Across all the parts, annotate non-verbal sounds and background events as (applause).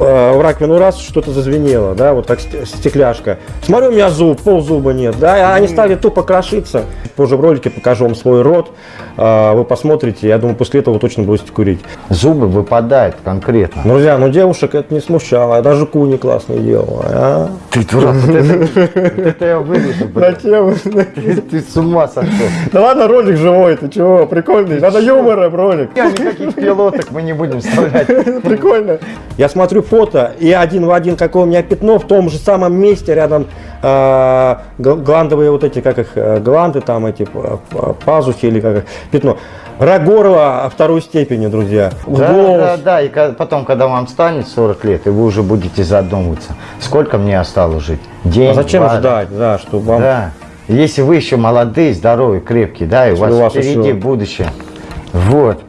uh, раковину раз, что-то зазвенело, да, вот как стекляшка. Смотрю, у меня зуб, пол зуба нет, да, они стали тупо крошиться. Позже в ролике покажу вам свой рот, э, вы посмотрите, я думаю, после этого вы точно будете курить. Зубы выпадают конкретно. Друзья, ну девушек это не смущало, даже куни классно делала, а? Ты дурак, это я вырежу, (laughs) Ты с ума сошел. Да ладно, ролик живой, ты чего, прикольный, надо юмора, ролик. Никаких пилоток мы не будем вставлять. (laughs) Прикольно. Я смотрю фото, и один в один, какое у меня пятно, в том же самом месте, рядом э, гландовые вот эти, как их, э, гланды там, эти пазухи или как их, пятно. Рак горла второй степени, друзья. Да, Голос. да, да, и потом, когда вам станет 40 лет, и вы уже будете задумываться, сколько мне осталось жить? День, а зачем два, ждать, да, чтобы вам... Да. Если вы еще молодые, здоровые, крепкие, да, и у вас, у вас впереди еще... будущее. Вот.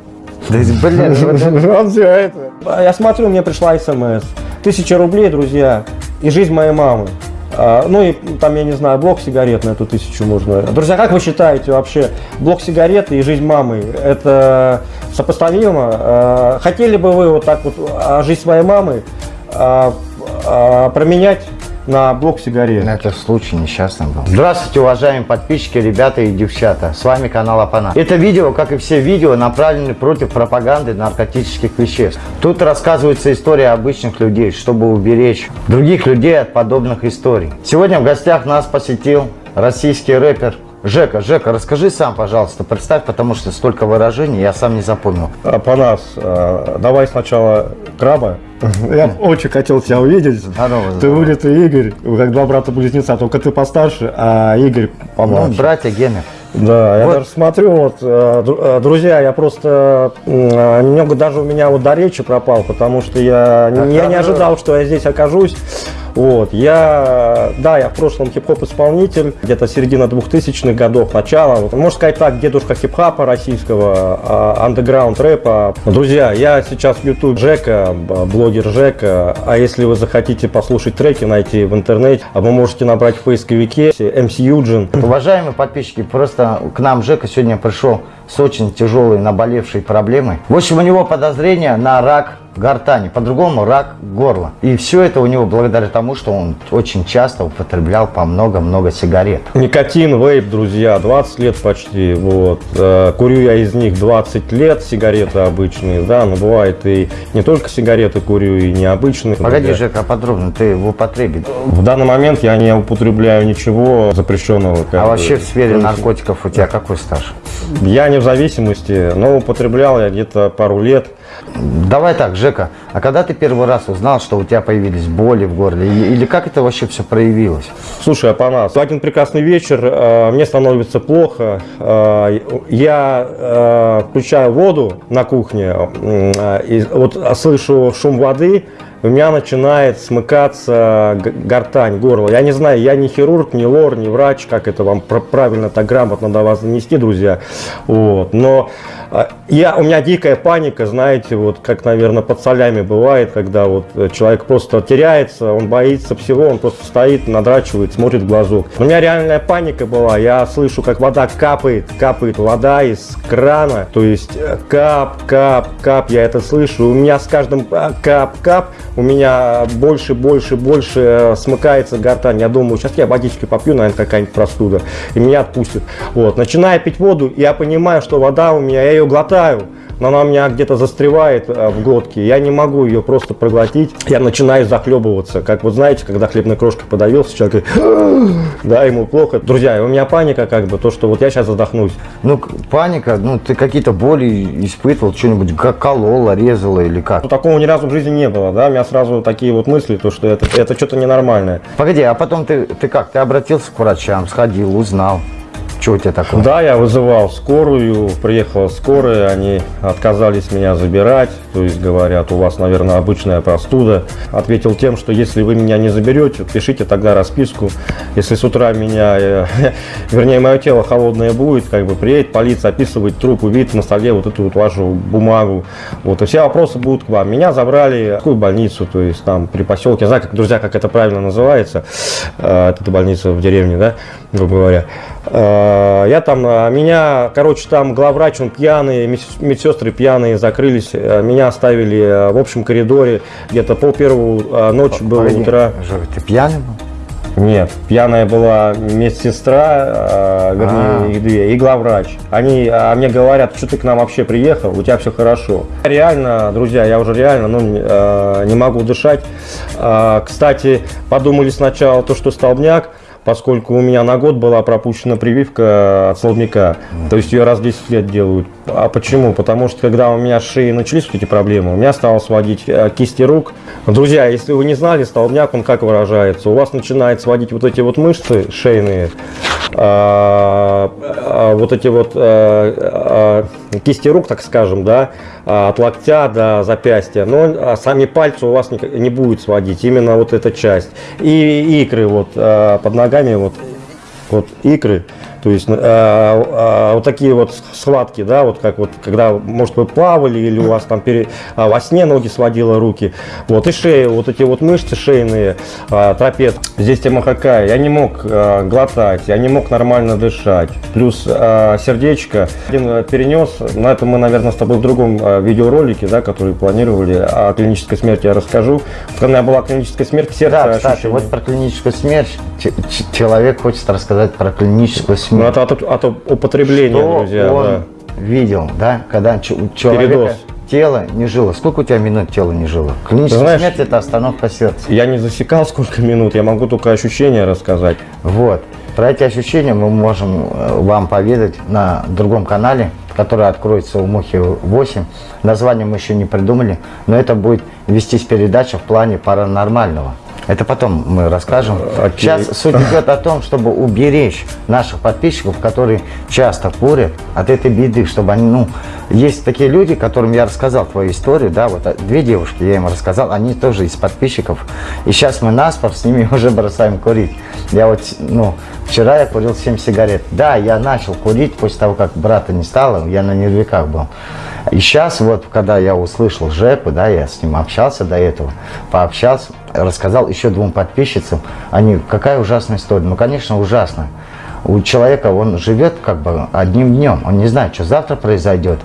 Да, блин, (laughs) все это. Я смотрю, мне пришла смс. Тысяча рублей, друзья, и жизнь моей мамы. А, ну и там, я не знаю, блок сигарет на эту тысячу можно. Друзья, как вы считаете вообще, блок сигарет и жизнь мамы, это сопоставимо? А, хотели бы вы вот так вот а, жизнь своей мамы променять на блок сигарет. Это случай несчастный был. Здравствуйте, уважаемые подписчики, ребята и девчата. С вами канал Апана. Это видео, как и все видео, направлены против пропаганды наркотических веществ. Тут рассказывается история обычных людей, чтобы уберечь других людей от подобных историй. Сегодня в гостях нас посетил российский рэпер Жека, Жека, расскажи сам, пожалуйста, представь, потому что столько выражений, я сам не запомнил. Апанас, а, давай сначала краба, (laughs) я очень хотел тебя увидеть. Здорово, здорово. Ты вылитый Игорь, как два брата-близнеца, только ты постарше, а Игорь помладше. Ну, братья Гены. Да, вот. я даже смотрю, вот, э, э, друзья, я просто, э, немного даже у меня вот до речи пропал, потому что я, я не ожидал, что я здесь окажусь. Вот, я, да, я в прошлом хип-хоп исполнитель, где-то середина 2000-х годов, начало, можно сказать так, дедушка хип-хопа российского, андеграунд рэпа. Друзья, я сейчас YouTube Жека, блогер Жека, а если вы захотите послушать треки, найти в интернете, вы можете набрать в поисковике MC Юджин. Уважаемые подписчики, просто к нам Жека сегодня пришел с очень тяжелой наболевшей проблемой. В общем, у него подозрение на рак гортани, по-другому рак горла. И все это у него благодаря тому, что он очень часто употреблял по много-много сигарет. Никотин, вейп, друзья, 20 лет почти. Вот. Э, курю я из них 20 лет, сигареты обычные, да, но бывает и не только сигареты курю, и необычные. Погоди, Жека, подробно, ты в употребе? В данный момент я не употребляю ничего запрещенного. А вообще в сфере наркотиков у тебя какой стаж? Я не в зависимости, но употреблял я где-то пару лет. Давай так, Жека, а когда ты первый раз узнал, что у тебя появились боли в горле, или как это вообще все проявилось? Слушай, Апанас, в один прекрасный вечер э, мне становится плохо, э, я э, включаю воду на кухне, э, и вот слышу шум воды, у меня начинает смыкаться гортань, горло. Я не знаю, я не хирург, не лор, не врач, как это вам правильно так грамотно до вас донести, друзья. Вот. Но я, у меня дикая паника, знаете, вот как, наверное, под солями бывает, когда вот человек просто теряется, он боится всего, он просто стоит, надрачивает, смотрит в глазок. У меня реальная паника была, я слышу, как вода капает, капает вода из крана, то есть э, кап, кап, кап, я это слышу, у меня с каждым э, кап, кап, у меня больше, больше, больше э, смыкается гортань, я думаю, сейчас я водички попью, наверное, какая-нибудь простуда, и меня отпустит. Вот, начиная пить воду, я понимаю, что вода у меня, я ее глотаю, но она у меня где-то застревает э, в глотке, я не могу ее просто проглотить, я начинаю захлебываться, как вот знаете, когда хлебной крошкой подавился, человек да, ему плохо. Друзья, у меня паника как бы, то, что вот я сейчас задохнусь. Ну, паника, ну, ты какие-то боли испытывал, что-нибудь как колола, резала или как? Ну, такого ни разу в жизни не было, да, у меня сразу такие вот мысли, то, что это, это что-то ненормальное. Pогоди, а потом ты, ты как, ты обратился к врачам, сходил, узнал? Что у тебя такое? Да, я вызывал скорую, приехала скорая, они отказались меня забирать, то есть говорят, у вас, наверное, обычная простуда. Ответил тем, что если вы меня не заберете, пишите тогда расписку. Если с утра меня, э, (laughs) вернее, мое тело холодное будет, как бы приедет полиция, описывать труп, увидит на столе вот эту вот вашу бумагу. Вот, и все вопросы будут к вам. Меня забрали в какую больницу, то есть там при поселке, я знаю, как, друзья, как это правильно называется, э, эта больница в деревне, да, грубо говоря. Э, Я там, меня, короче, там главврач, он пьяный, медс- медсестры пьяные, закрылись. Э, Меня оставили э, в общем коридоре, где-то пол первого э, ночи было Погоди, утра. Жора, ты пьяный был? Нет, пьяная была медсестра, э, вернее, А. их две, и главврач. Они а мне говорят, что ты к нам вообще приехал, у тебя все хорошо. Реально, друзья, я уже реально ну, не- могу дышать. А, Кстати, подумали сначала то, что столбняк, поскольку у меня на год была пропущена прививка от столбняка. То есть ее раз в 10 лет делают. А почему? Потому что когда у меня шеей начались вот эти проблемы, у меня стало сводить э, кисти рук. Друзья, если вы не знали, столбняк, он как выражается? У вас начинает сводить вот эти вот мышцы шейные, а, а, вот эти вот э, а, кисти рук, так скажем, да, а, от локтя до запястья, но а, сами пальцы у вас не, не будет сводить, именно вот эта часть. И икры вот а, под ногами, вот, вот икры, то есть а, а, вот такие вот схватки, да, вот как вот, когда, может, вы плавали или у вас там пере- а, во сне ноги сводило руки, вот, и шея, вот эти вот мышцы шейные, а, трапец, здесь тема какая, я не мог а, глотать, я не мог нормально дышать, плюс а, сердечко, один а, перенес, на это мы, наверное, с тобой в другом а, видеоролике, да, который планировали, о клинической смерти я расскажу, когда была клиническая смерть, сердце Да, кстати, ощущение. вот про клиническую смерть. Человек хочет рассказать про клиническую смерть. Ну, это от, от употребления, Что друзья, он да. видел, да, когда ч- у человека Передоз. тело не жило. Сколько у тебя минут тело не жило? Клиническая знаешь- смерть это остановка сердца. Я не засекал сколько минут, я могу только ощущения рассказать. Вот. Про эти ощущения мы можем э, вам поведать на другом канале, который откроется у Мухи 8. Название мы еще не придумали, но это будет вестись передача в плане паранормального. Это потом мы расскажем. Окей. Сейчас суть идет о том, чтобы уберечь наших подписчиков, которые часто курят, от этой беды, чтобы они, ну, есть такие люди, которым я рассказал твою историю, да, вот а, две девушки я им рассказал, они тоже из подписчиков, и сейчас мы наспор с ними (laughs) уже бросаем курить. Я вот, ну, вчера я курил 7 сигарет. Да, я начал курить после того, как брата не стало, я на нервиках был. И сейчас вот, когда я услышал Жепу, да, я с ним общался до этого, пообщался, рассказал еще двум подписчицам, они, какая ужасная история. Ну, конечно, ужасная. У человека он живет как бы одним днем, он не знает, что завтра произойдет,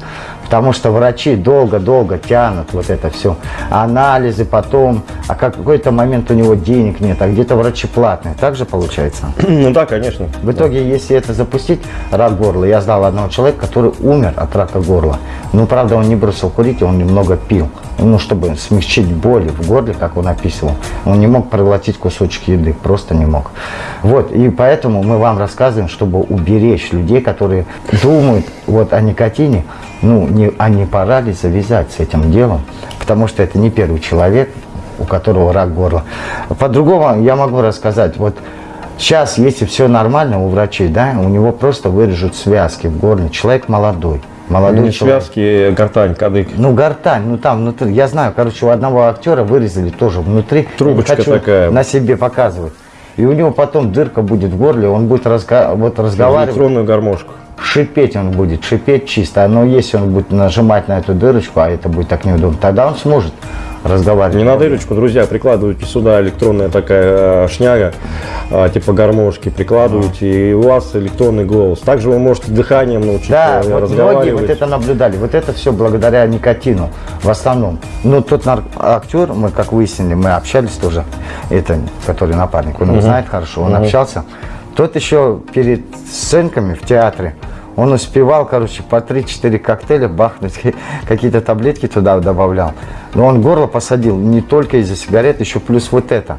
потому что врачи долго-долго тянут вот это все, анализы потом, а как какой-то момент у него денег нет, а где-то врачи платные, так же получается? (clears throat) Ну да, конечно. В итоге, если это запустить, рак горла, я знал одного человека, который умер от рака горла. Ну, правда, он не бросил курить, он немного пил. Ну, чтобы смягчить боли в горле, как он описывал. Он не мог проглотить кусочек еды, просто не мог. Вот, и поэтому мы вам рассказываем, чтобы уберечь людей, которые думают вот о никотине, ну, не, а не пора ли завязать с этим делом, потому что это не первый человек, у которого рак горла. По-другому я могу рассказать, вот Сейчас, если все нормально у врачей, да, у него просто вырежут связки в горле. Человек молодой. Молодой Не человек. связки, гортань, кадык. Ну, гортань, ну там внутри. Я знаю, короче, у одного актера вырезали тоже внутри. Трубочка хочу такая. на себе показывать. И у него потом дырка будет в горле, он будет разга- вот разговаривать, Электронную гармошку. Шипеть он будет, шипеть чисто. Но если он будет нажимать на эту дырочку, а это будет так неудобно, тогда он сможет разговаривать. Не на дырочку, друзья, прикладывайте сюда электронная такая э, шняга, э, типа гармошки, прикладываете, и у вас электронный голос. Также вы можете дыханием научиться Да, э, вот многие вот это наблюдали. Вот это все благодаря никотину в основном. Ну, тот актер, мы как выяснили, мы общались тоже, это, который напарник, он его знает хорошо, он общался. Тот еще перед сценками в театре, он успевал, короче, по 3-4 коктейля бахнуть, (laughs) какие-то таблетки туда добавлял. Но он горло посадил не только из-за сигарет, еще плюс вот это.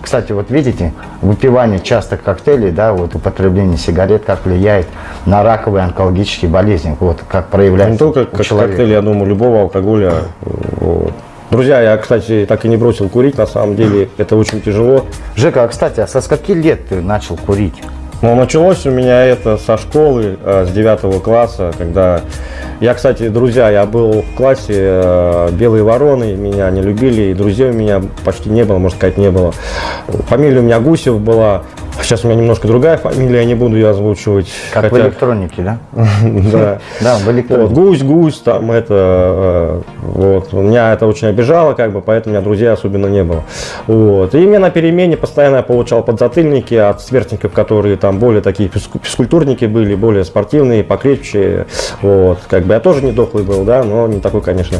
Кстати, вот видите, выпивание частых коктейлей, да, вот употребление сигарет, как влияет на раковые онкологические болезни, вот как проявляется Не только как человека. коктейль, я думаю, любого алкоголя. Вот. Друзья, я, кстати, так и не бросил курить, на самом деле, это очень тяжело. Жека, а, кстати, а со скольки лет ты начал курить? Но началось у меня это со школы, э, с 9 класса, когда... Я, кстати, друзья, я был в классе э, «Белые вороны», меня не любили, и друзей у меня почти не было, можно сказать, не было. Фамилия у меня Гусев была, сейчас у меня немножко другая фамилия, я не буду ее озвучивать. Как в хотя- электронике, да? (laughs) Да. Да, в электронике. гусь, гусь, там это, э, вот. Вот. Меня это очень обижало, как бы, поэтому у меня друзей особенно не было. Вот. И мне на перемене постоянно я получал подзатыльники от сверстников, которые там более такие физкультурники были, более спортивные, покрепче. Вот. Как бы я тоже не дохлый был, да, но не такой, конечно.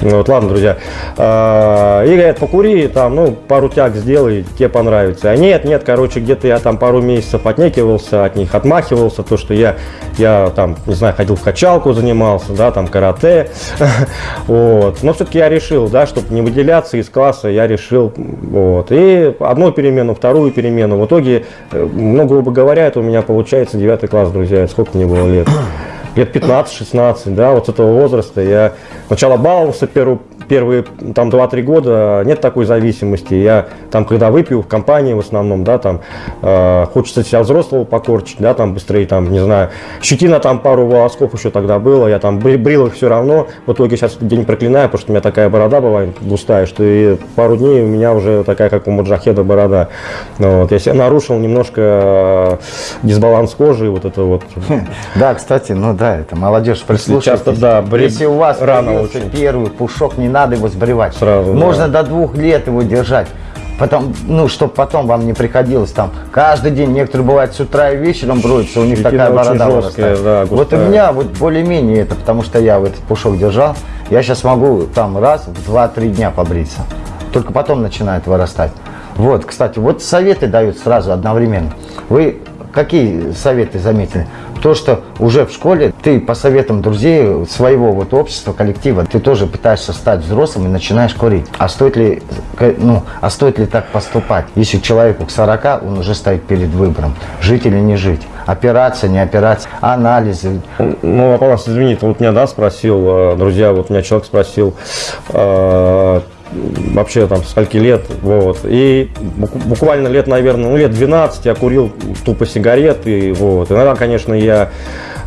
Вот, ладно, друзья. А, и говорят, покури, там, ну, пару тяг сделай, тебе понравится. А нет, нет, короче, где-то я там пару месяцев отнекивался от них, отмахивался, то, что я, я там, не знаю, ходил в качалку, занимался, да, там, карате. (laughs) Вот. Но все-таки я решил, да, чтобы не выделяться из класса, я решил, вот. И одну перемену, вторую перемену. В итоге, э, ну, грубо говоря, это у меня получается 9 класс, друзья, сколько мне было лет лет 15-16, да, вот с этого возраста я сначала баловался первую, первые там 2-3 года, нет такой зависимости. Я там, когда выпью в компании в основном, да, там э, хочется себя взрослого покорчить, да, там быстрее, там, не знаю, щетина там пару волосков еще тогда было, я там брил их все равно. В итоге сейчас день проклинаю, потому что у меня такая борода бывает густая, что и пару дней у меня уже такая, как у Маджахеда борода. Ну, вот, я себя нарушил немножко э, дисбаланс кожи, вот это вот. (laughs) Да, кстати, ну да, это молодежь прислушайтесь. Часто, да, бри... Если у вас рано очень. первый пушок, не надо его сбривать. Сразу, Можно да. до двух лет его держать. Потом, ну, чтобы потом вам не приходилось там каждый день, некоторые бывают с утра и вечером броются, у них Щетина такая борода жесткая, да, Вот у меня вот более-менее это, потому что я в этот пушок держал, я сейчас могу там раз в 2-3 дня побриться. Только потом начинает вырастать. Вот, кстати, вот советы дают сразу одновременно. Вы какие советы заметили? То, что уже в школе ты по советам друзей, своего вот общества, коллектива, ты тоже пытаешься стать взрослым и начинаешь курить. А стоит ли, ну, а стоит ли так поступать, если человеку к 40, он уже стоит перед выбором, жить или не жить? Операция, не операция, анализы. Ну, вопрос, извините, вот меня, да, спросил, э, друзья, вот меня человек спросил, э, вообще там скольки лет, вот, и буквально лет, наверное, ну лет 12 я курил тупо сигареты, вот, иногда, конечно, я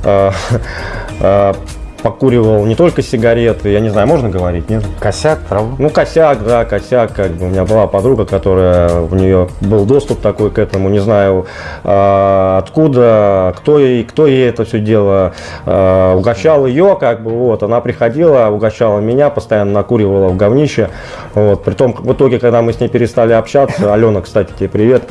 э, (laughs) э, покуривал не только сигареты, я не знаю, можно говорить, нет? Косяк, правда? Ну, косяк, да, косяк, как бы. У меня была подруга, которая, у нее был доступ такой к этому, не знаю, э, откуда, кто ей, кто ей это все дело э, угощал ее, как бы, вот, она приходила, угощала меня, постоянно накуривала в говнище, вот, притом, в итоге, когда мы с ней перестали общаться, Алена, кстати, тебе привет,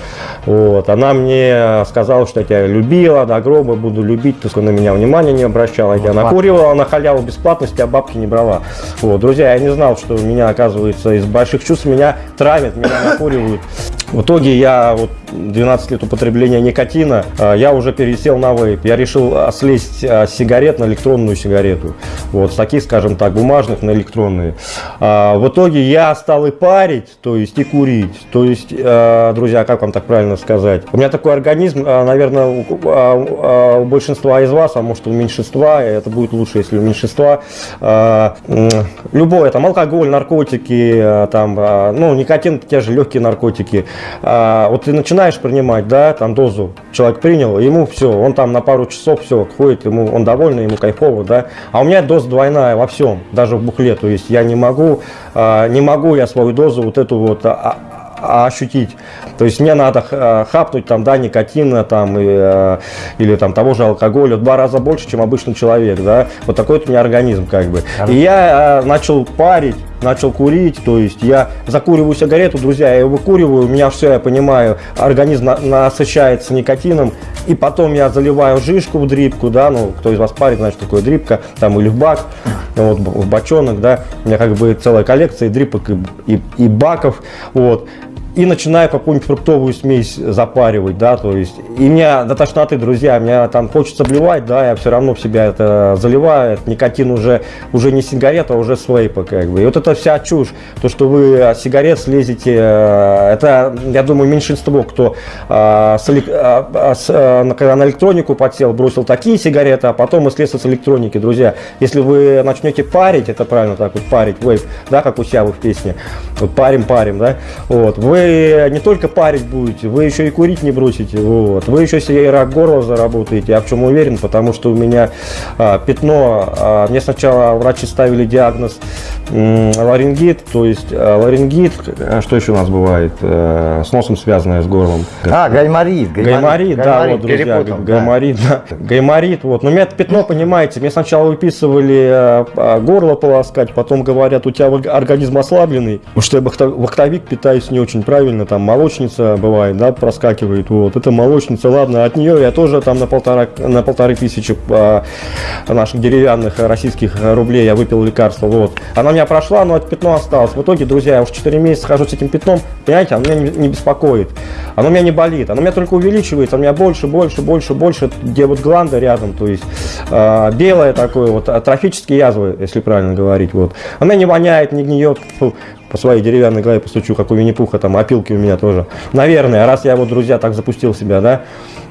вот, она мне сказала, что я тебя любила, до гроба буду любить, только на меня внимания не обращала, я тебя накуривала, на халяву бесплатности, а бабки не брала. Вот, друзья, я не знал, что меня, оказывается, из больших чувств меня травят, меня накуривают. В итоге я вот 12 лет употребления никотина, а, я уже пересел на вейп. Я решил слезть а, с сигарет на электронную сигарету. Вот с таких, скажем так, бумажных на электронные. А, в итоге я стал и парить, то есть и курить. То есть, друзья, как вам так правильно сказать? У меня такой организм, наверное, у большинства из вас, а может у меньшинства, это будет лучше, у меньшинства, любое, там алкоголь, наркотики, там, ну, никотин, те же легкие наркотики. Вот ты начинаешь принимать, да, там дозу человек принял, ему все, он там на пару часов все ходит, ему он довольный, ему кайфово, да. А у меня доза двойная во всем, даже в бухле, то есть я не могу, не могу я свою дозу вот эту вот а, ощутить. То есть мне надо хапнуть там, да, никотина там, и, э, или там того же алкоголя в два раза больше, чем обычный человек, да. Вот такой вот у меня организм как бы. И я э, начал парить начал курить, то есть я закуриваю сигарету, друзья, я выкуриваю, у меня все, я понимаю, организм на, насыщается никотином, и потом я заливаю жишку в дрипку, да, ну, кто из вас парит, значит, такое дрипка, там, или в бак, вот, в бочонок, да, у меня как бы целая коллекция дрипок и, и, и баков, вот, и начинаю какую-нибудь фруктовую смесь запаривать, да, то есть, и меня до тошноты, друзья, меня там хочется блевать, да, я все равно в себя это заливаю, это никотин уже, уже не сигарета, а уже свейпа, как бы, и вот это вся чушь, то, что вы от сигарет слезете, э, это, я думаю, меньшинство, кто а, с, а, с, а, когда на электронику подсел, бросил такие сигареты, а потом и слез с электроники, друзья, если вы начнете парить, это правильно так вот, парить, вейп, да, как у себя в песне, вот парим, парим, да, вот, вы вы не только парить будете, вы еще и курить не бросите. Вот. Вы еще себе и рак горла заработаете. Я в чем уверен, потому что у меня а, пятно. А, мне сначала врачи ставили диагноз м, ларингит, то есть а, ларингит, а, что еще у нас бывает, а, с носом связанное с горлом. А, гайморит. Гайморит, да, гайморит, вот, друзья, перепутал, да. гайморит, да. Гайморит, вот. Но у меня пятно, понимаете, мне сначала выписывали а, а, горло полоскать, потом говорят, у тебя орг- организм ослабленный, потому что я бахтовик питаюсь не очень правильно, там молочница бывает, да, проскакивает, вот. Это молочница, ладно, от нее я тоже там на полтора, на полторы тысячи а, наших деревянных российских рублей я выпил лекарство, вот. Она меня прошла, но это пятно осталось. В итоге, друзья, я уже 4 месяца хожу с этим пятном, понимаете, оно меня не, не беспокоит, оно меня не болит, оно меня только увеличивается, у меня больше, больше, больше, больше, где вот гланда рядом, то есть а, белое такое, вот атрофические язвы, если правильно говорить, вот. Она не воняет, не гниет, по своей деревянной голове постучу, как у Винни-Пуха, там опилки у меня тоже. Наверное, раз я вот, друзья, так запустил себя, да,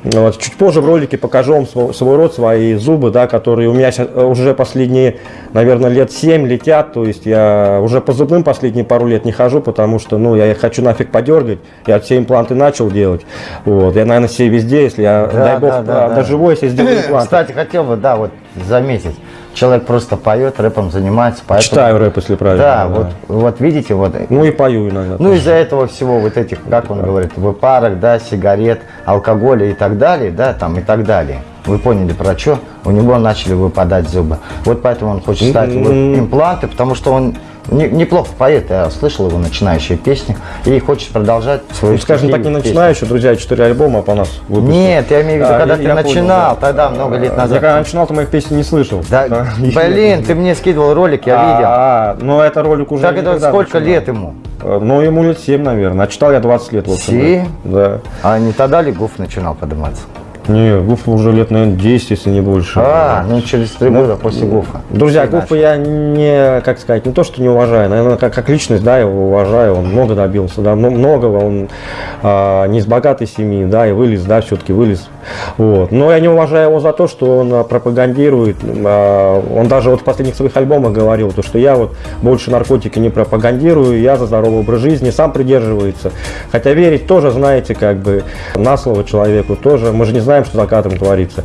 вот, чуть позже в ролике покажу вам свой, свой рот, свои зубы, да, которые у меня сейчас уже последние, наверное, лет 7 летят, то есть я уже по зубным последние пару лет не хожу, потому что, ну, я их хочу нафиг подергать, я все импланты начал делать, вот, я, наверное, все везде, если я, Да, дай бог, да, да, а, да. доживу, если сделаю (clears throat) импланты. Кстати, хотел бы, да, вот заметить. Человек просто поет, рэпом занимается, поэтому... Читаю рэп, если правильно. Да, вот, вот видите, вот Ну и пою иногда. Ну, из-за этого всего вот этих, как он говорит, выпарок, да, сигарет, алкоголя и так далее, да, там и так далее. Вы поняли про что? У него начали выпадать зубы. Вот поэтому он хочет ставить импланты, потому что он не- неплохо поет. Я слышал его начинающие песни и хочет продолжать свою Ну, скажем так, не начинающий, друзья, 4 альбома по нас выпустил. Нет, я имею в виду, А, когда я- ты я понял, начинал, да. тогда много лет Я назад. когда начинал, то моих песен не слышал. Да, А, блин, ты мне (laughs) скидывал ролик, я видел. А, ну это ролик уже Так это сколько начинал. лет ему? Э, Ну, ему лет 7, наверное. А читал я 20 лет, в общем. Семь? Да. А не тогда ли Гуф начинал подниматься? Не, Гуфа уже лет, наверное, 10, если не больше. А, ну через три года после Гуфа. Друзья, Гуфа я не, как сказать, не то, что не уважаю, наверное, как, как личность, да, я его уважаю, он много добился, да, мно- многого, он а, не из богатой семьи, да, и вылез, да, все-таки вылез, вот. Но я не уважаю его за то, что он а, пропагандирует, а, он даже вот в последних своих альбомах говорил, то, что я вот больше наркотики не пропагандирую, я за здоровый образ жизни, сам придерживается, хотя верить тоже, знаете, как бы на слово человеку тоже, мы же не знаем, что за кадром творится,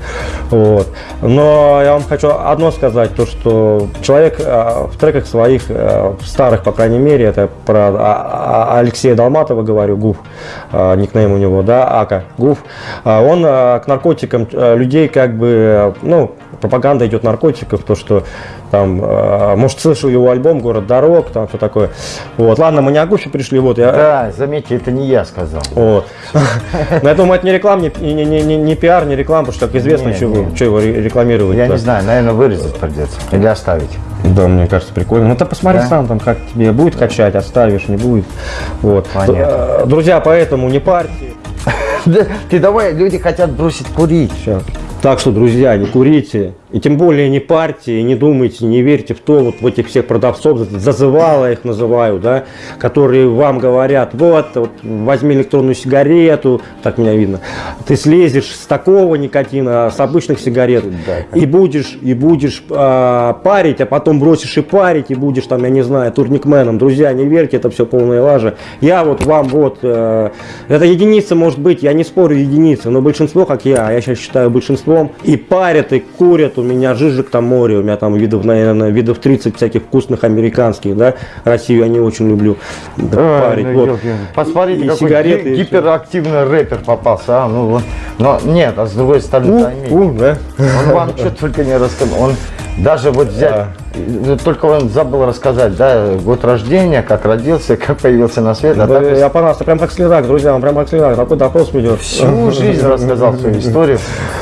вот. Но я вам хочу одно сказать, то, что человек а, в треках своих, а, в старых, по крайней мере, это про а, а, Алексея Долматова говорю, Гуф, а, никнейм у него, да, Ака, Гуф, а, он а, к наркотикам а, людей как бы, а, ну, пропаганда идет наркотиков, то, что там, а, может, слышал его альбом «Город дорог», там, все такое. Вот, ладно, мы не о Гуфе пришли, вот, я, Да, заметьте, это не я сказал. вот. Но я думаю, это не реклама, не, не, не, не, пиар, не реклама, потому что, как известно, Не, что, его ре- рекламировать. Я не знаю, наверное, вырезать придется. Или оставить. Да, мне кажется, прикольно. Ну ты посмотри Да? сам, там как тебе будет качать, оставишь, не будет. Вот. Понятно. Э, Друзья, поэтому не парьте. (laughs) Ты давай, люди хотят бросить курить. Сейчас. Так что, друзья, не курите. И тем более не парьте, и не думайте, не верьте в то, вот в этих всех продавцов, зазывала их называю, да, которые вам говорят, вот, вот, возьми электронную сигарету, так меня видно, ты слезешь с такого никотина, с обычных сигарет, Да. и будешь, и будешь а, парить, а потом бросишь и парить, и будешь там, я не знаю, турникменом. Друзья, не верьте, это все полная лажа. Я вот вам вот, э, это единица может быть, я не спорю единица, но большинство, как я, а я сейчас считаю большинством, и парят, и курят, у меня жижик там море, у меня там видов, наверное, видов 30 всяких вкусных американских, да, Россию я не очень люблю парить. ну, вот. Посмотрите, И какой сигареты, гиперактивный рэпер попался. А? Ну, вот. Но нет, а с другой стороны, У, поймите, у, да. он вам что только не рассказал. Он даже вот взять, э, только он забыл рассказать, да, год рождения, как родился, (laughs) как появился на свет. А Да, так я понравился, прям как следак, друзья, он прям как следак, такой допрос ведет. всю жизнь рассказал свою (laughs) историю.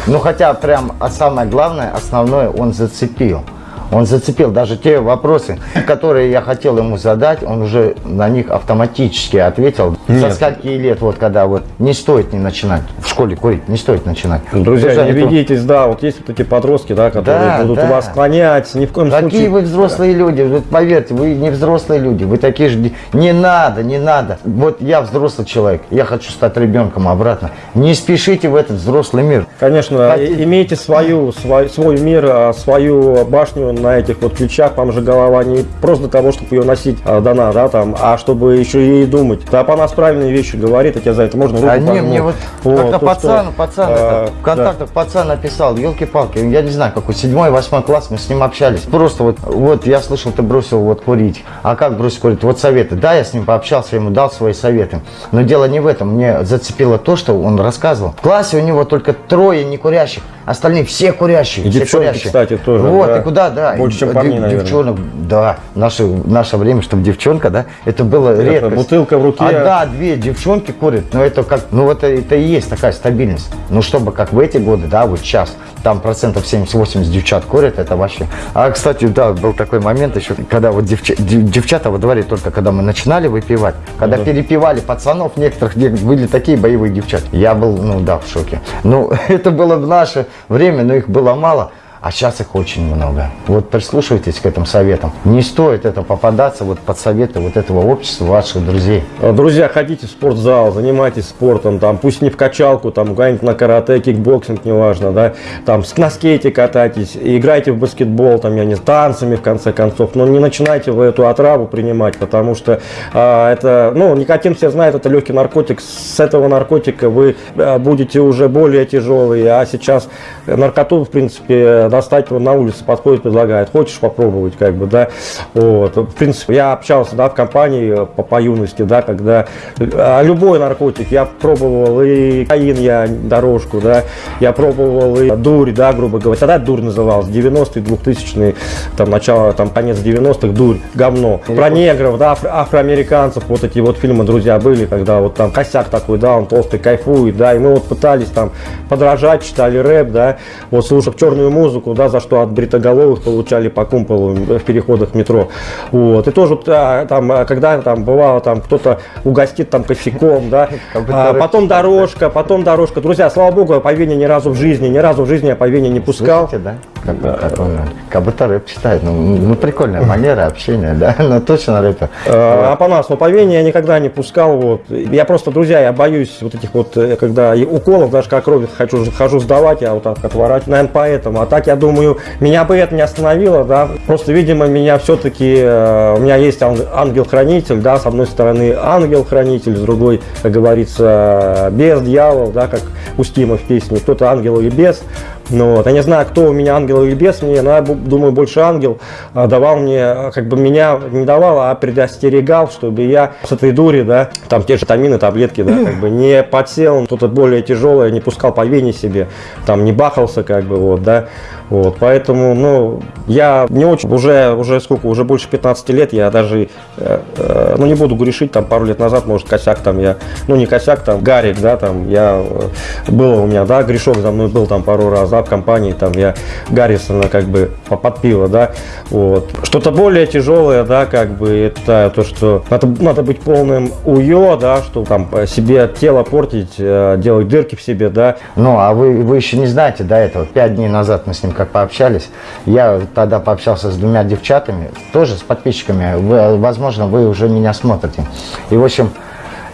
Ну, хотя прям, а самое главное, основное, он зацепил. Он зацепил даже те вопросы, которые я хотел ему задать, он уже на них автоматически ответил. Со Нет. скольки лет, вот когда вот не стоит не начинать в школе курить, не стоит начинать. Друзья, Потому не ведитесь, да, вот есть вот эти подростки, да, которые Да, будут да. вас склонять, ни в коем Какие случае. вы взрослые люди, вот поверьте, вы не взрослые люди, вы такие же, не надо, не надо. Вот я взрослый человек, я хочу стать ребенком обратно. Не спешите в этот взрослый мир. Конечно, Хотите- имейте свою, свой, свой мир, а, свою башню на этих вот ключах, там же голова не просто для того, чтобы ее носить а, дана, да, там, а чтобы еще и думать. Да, по нас правильные вещи говорит, я тебе за это можно руку А не, мне вот, Вот, как-то то, пацан, что, пацан, а, это, в контактах пацан написал, елки-палки, я не знаю, какой, седьмой, восьмой класс, мы с ним общались. Просто вот, вот я слышал, ты бросил вот курить. А как бросить курить? Вот советы. Да, я с ним пообщался, ему дал свои советы. Но дело не в этом. Мне зацепило то, что он рассказывал. В классе у него только трое не курящих, остальные все курящие. И все девчонки, курящие. кстати, тоже, Вот, да. и куда, да. Больше, чем дев- парней, наверное. Девчонок, да. Наше, наше время, чтобы девчонка, да, это было Это редко. бутылка в руке. А, да, две девчонки курят, но это как, ну это, это и есть такая стабильность. Ну чтобы как в эти годы, да, вот сейчас, там процентов 70-80 девчат курят, это вообще. А, кстати, да, был такой момент еще, когда вот девча- дев- девчата во дворе только, когда мы начинали выпивать, когда Ага. перепивали пацанов некоторых, где были такие боевые девчата. Я был, ну да, в шоке. Ну, (laughs) это было в наше время, но их было мало. А сейчас их очень много. Вот прислушивайтесь к этим советам. Не стоит это попадаться вот под советы вот этого общества, ваших друзей. Друзья, ходите в спортзал, занимайтесь спортом, там, пусть не в качалку, там, куда-нибудь на карате, кикбоксинг, неважно, да, там, на скейте катайтесь, играйте в баскетбол, там, я не знаю, танцами, в конце концов, но не начинайте вы эту отраву принимать, потому что а, это, ну, никотин все знают, это легкий наркотик, с этого наркотика вы а, будете уже более тяжелые, а сейчас наркоту, в принципе, достать на улице подходит, предлагает, хочешь попробовать, как бы, да, вот, в принципе, я общался, да, в компании э, по, по юности, да, когда а, любой наркотик, я пробовал и каин, я дорожку, да, я пробовал и дурь, да, грубо говоря, тогда дурь называлась, 90-е, 2000-е, там, начало, там, конец 90-х, дурь, говно, про негров, да, афро- афроамериканцев, вот эти вот фильмы, друзья, были, когда вот там косяк такой, да, он толстый, кайфует, да, и мы вот пытались там подражать, читали рэп, да, вот слушав черную музыку, да, за что от бритоголовых получали по кумполу в переходах метро, вот, и тоже а, там, а, когда там бывало, там кто-то угостит там кофейком, да, (laughs) а, потом дорожка, потом дорожка, друзья, слава богу, я по Вене ни разу в жизни, ни разу в жизни я по Вене не пускал, Слышите, да? Как, он, как будто рэп читает. Ну, ну, прикольная манера общения, да? (laughs) Ну, точно рэпер. А по нас, но по Вене я никогда не пускал. Вот. Я просто, друзья, я боюсь вот этих вот, э, когда уколов, даже как кровь хочу, хожу сдавать, я вот так отворачиваю. Наверное, поэтому. А так, я думаю, меня бы это не остановило, да. Просто, видимо, меня все-таки, у меня есть ан- ангел-хранитель, да, с одной стороны ангел-хранитель, с другой, как говорится, без дьявол, да, как у Стима в песне. Кто-то ангел или бес. Ну, вот. Я не знаю, кто у меня ангел или бес, мне, но я думаю, больше ангел а, давал мне, как бы меня не давал, а предостерегал, чтобы я с этой дури, да, там те же тамины, таблетки, да, как бы (laughs) не подсел, что-то более тяжелое, не пускал по вене себе, там не бахался, как бы, вот, да, вот, поэтому, ну, я не очень, уже, уже сколько, уже больше 15 лет, я даже, э, э, ну, не буду грешить, там, пару лет назад, может, косяк там я, ну, не косяк, там, гарик, да, там, я, э, было у меня, да, грешок за мной был там пару раз, да, в компании, там, я Гаррисона, как бы, по- под пиво, да, вот. Что-то более тяжелое, да, как бы, это то, что надо, надо быть полным уё, да, что там себе тело портить, э, делать дырки в себе, да, Ну, а вы, вы еще не знаете до этого. Пять дней назад мы с ним как пообщались. Я тогда пообщался с двумя девчатами, тоже с подписчиками. Вы, возможно, вы уже меня смотрите. И, в общем,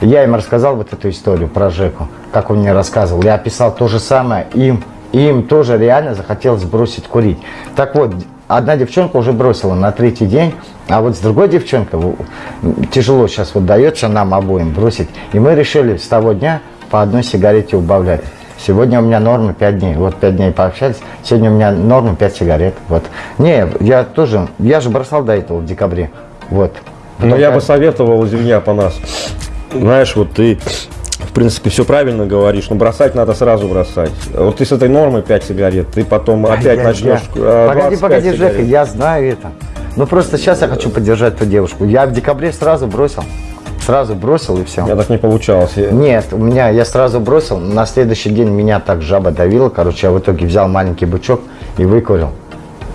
я им рассказал вот эту историю про Жеку, как он мне рассказывал. Я описал то же самое им. И им тоже реально захотелось бросить курить. Так вот, одна девчонка уже бросила на третий день, а вот с другой девчонкой тяжело сейчас вот дается нам обоим бросить. И мы решили с того дня по одной сигарете убавлять. Сегодня у меня норма 5 дней. Вот 5 дней пообщались. Сегодня у меня норма 5 сигарет. Вот. Не, я тоже, я же бросал до этого в декабре. Вот. Но Потом я бы как- советовал, извини, по нас. Знаешь, вот ты, в принципе, все правильно говоришь, но бросать надо сразу бросать. Вот ты с этой нормой 5 сигарет, ты потом опять Я- начнешь... я- э, Погоди, 25 погоди, сигарет. Жека, я знаю это. Ну просто сейчас я хочу поддержать ту девушку. Я в декабре сразу бросил. Сразу бросил и все. Меня так не получалось. Я- Нет, у меня я сразу бросил. На следующий день меня так жаба давила. Короче, я в итоге взял маленький бычок и выкурил.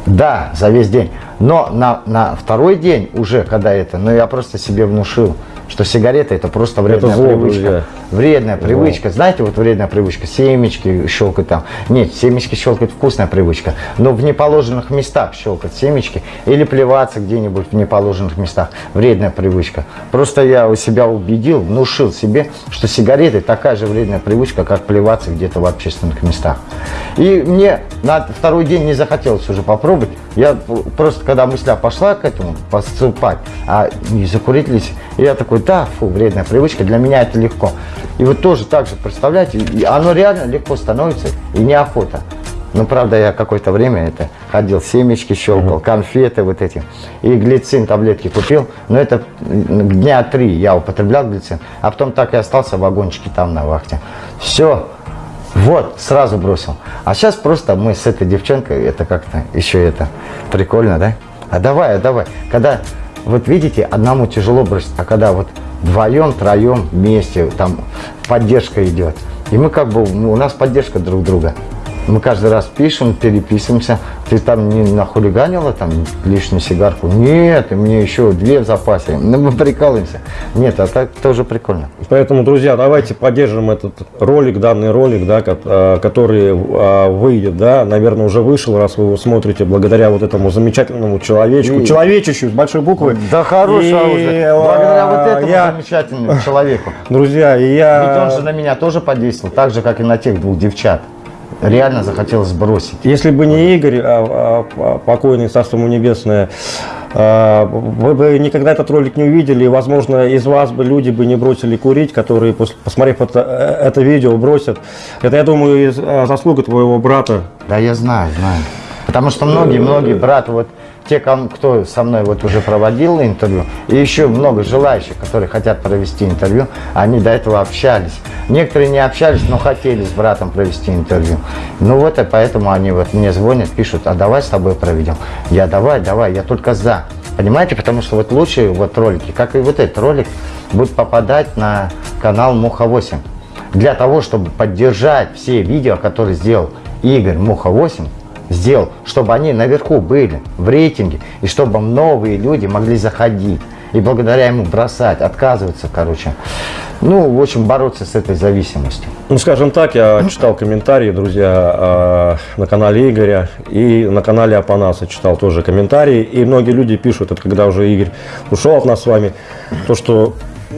Да, за весь день. Но на, на второй день уже, когда это, ну я просто себе внушил, что сигарета это просто вредная зло, привычка. друзья. Вредная привычка. Знаете, вот вредная привычка. Семечки щелкать там. Нет, семечки щелкать вкусная привычка. Но в неположенных местах щелкать семечки. Или плеваться где-нибудь в неположенных местах. Вредная привычка. Просто я у себя убедил, внушил себе, что сигареты такая же вредная привычка, как плеваться где-то в общественных местах. И мне на второй день не захотелось уже попробовать. Я просто, когда мысля пошла к этому, поступать, а не закурить ли, я такой, да, фу, вредная привычка, для меня это легко. И вот тоже так же, представляете, и оно реально легко становится и неохота. Ну, правда, я какое-то время это ходил, семечки щелкал, конфеты вот эти. И глицин таблетки купил. Но это дня три я употреблял глицин. А потом так и остался в вагончике там на вахте. Все. Вот, сразу бросил. А сейчас просто мы с этой девчонкой, это как-то еще это прикольно, да? А давай, а давай. Когда, вот видите, одному тяжело бросить, а когда вот вдвоем, троем, вместе, там поддержка идет. И мы как бы, у нас поддержка друг друга. Мы каждый раз пишем, переписываемся. Ты там не нахулиганила там лишнюю сигарку? Нет, и мне еще две в запасе. Ну, мы прикалываемся. Нет, а так тоже прикольно. Поэтому, друзья, давайте поддержим этот ролик, данный ролик, да, э, который э, выйдет, да, наверное, уже вышел, раз вы его смотрите, благодаря вот этому замечательному человечку, И- человечищу с большой буквы. Да хорошая И, уже. Благодаря вот этому я- замечательному человеку. (laughs) Друзья, и я... Ведь он же на меня тоже подействовал, так же, как и на тех двух девчат. Реально захотелось сбросить. Если бы не Игорь, а, а, покойный Царство ему небесное, а, вы бы никогда этот ролик не увидели, и, возможно, из вас бы люди бы не бросили курить, которые, посмотрев это, э, это видео, бросят. Это, я думаю, а, заслуга твоего брата. Да, я знаю, знаю. Потому что многие-многие браты, вот те, кто со мной вот уже проводил интервью, и еще много желающих, которые хотят провести интервью, они до этого общались. Некоторые не общались, но хотели с братом провести интервью. Ну вот, и поэтому они вот мне звонят, пишут, а давай с тобой проведем. Я давай, давай, я только за. Понимаете, потому что вот лучшие вот ролики, как и вот этот ролик, будут попадать на канал Муха-8. Для того, чтобы поддержать все видео, которые сделал Игорь Муха-8, сделал, чтобы они наверху были, в рейтинге, и чтобы новые люди могли заходить. И благодаря ему бросать, отказываться, короче. Ну, в общем, бороться с этой зависимостью. Ну, скажем так, я читал комментарии, друзья, э, на канале Игоря и на канале Апанаса читал тоже комментарии. И многие люди пишут, это когда уже Игорь ушел от нас с вами, то, что,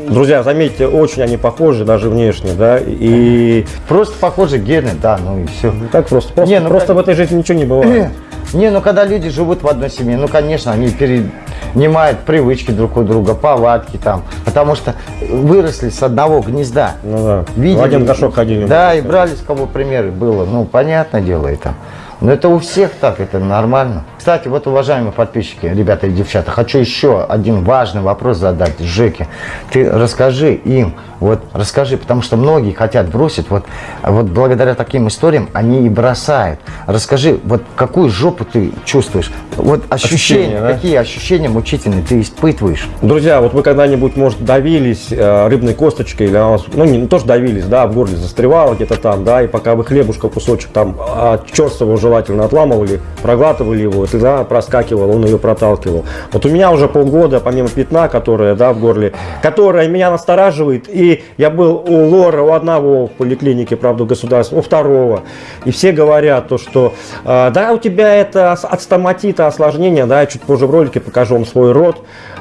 друзья, заметьте, очень они похожи, даже внешне, да, и Просто похожи гены, да, ну и все. так просто, просто, Не, ну, просто как- в этой жизни ничего не бывает. (clears throat) Не, ну когда люди живут в одной семье, ну конечно, они перенимают привычки друг у друга, повадки там, потому что выросли с одного гнезда. Ну да, Видели, в один горшок ходили. Да, и брали с кого примеры было. Ну, понятное дело это. Но это у всех так, это нормально. Кстати, вот, уважаемые подписчики, ребята и девчата, хочу еще один важный вопрос задать Жеке. Ты расскажи им, вот расскажи, потому что многие хотят бросить, вот, вот благодаря таким историям они и бросают. Расскажи, вот какую жопу ты чувствуешь? Вот ощущения, Ощущения, да? какие ощущения мучительные ты испытываешь? Друзья, вот вы когда-нибудь, может, давились э, рыбной косточкой, или она вас, ну, не, не то, что давились, да, в горле застревала где-то там, да, и пока вы хлебушка кусочек там от черствого желательно отламывали, проглатывали его, и тогда проскакивал, он ее проталкивал. Вот у меня уже полгода, помимо пятна, которое, да, в горле, которое меня настораживает, и я был у Лора, у одного в поликлинике, правда, государства, у второго, и все говорят то, что, э, да, у тебя это от стоматита осложнение, да, я чуть позже в ролике покажу вам свой рот,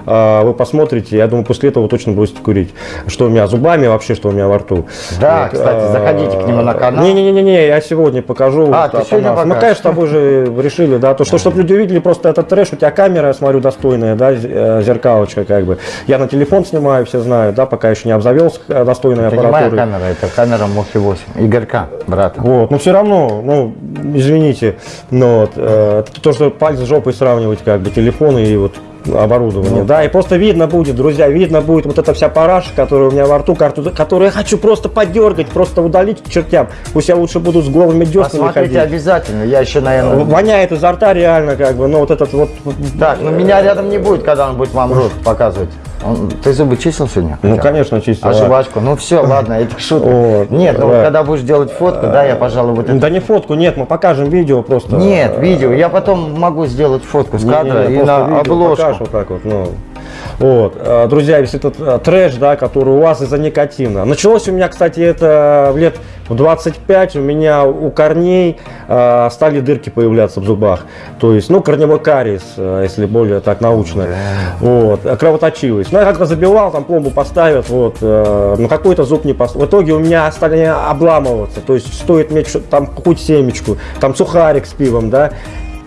э, вы посмотрите, я думаю, после этого точно бросите курить. Что у меня зубами вообще, что у меня во рту. Да, кстати, заходите к нему на канал. Не-не-не, я сегодня покажу. А, вот, ты сегодня по нас. Мы, покажешь? конечно, с тобой же решили, да, то, что, чтобы люди увидели просто этот трэш, у тебя камера, я смотрю, достойная, да, э, зеркалочка, как бы. Я на телефон снимаю, все знают, да, пока еще не обзавелся э, достойной Это аппаратурой. камера, это камера Мухи 8. Игорька, брата. Вот, но все равно, ну, извините, но вот, э, это то, что пальцы с жопой сравнивать, как бы, телефоны и вот оборудование, Ну. да, и просто видно будет, друзья, видно будет вот эта вся параша, которая у меня во рту, которую я хочу просто подергать, просто удалить к чертям, пусть я лучше буду с голыми деснами Посмотрите ходить. обязательно, я еще, наверное... Воняет изо рта реально, как бы, ну, вот этот вот, Так, ну меня рядом не будет, когда он будет вам рот показывать. Он- ты зубы чистил сегодня? Ну, Хотя конечно, чистил. А жвачку? Ну все, ладно, это (laughs) шутка. Нет, ну да. когда будешь делать фотку, да, я, пожалуй, вот это... Да не фотку, нет, мы покажем видео просто. Нет, видео. Я потом могу сделать фотку с не, кадра не, и на видео обложку. покажешь вот так вот, ну. Вот, э, друзья, весь этот э, трэш, да, который у вас из-за никотина. Началось у меня, кстати, это в лет в 25, у меня у корней э, стали дырки появляться в зубах. То есть, ну, корневой кариес, если более так научно. Вот, кровоточивость. Ну, я как-то забивал, там пломбу поставят, вот, э, но какой-то зуб не поставил. В итоге у меня стали обламываться. То есть, стоит что- там хоть семечку, там сухарик с пивом, да,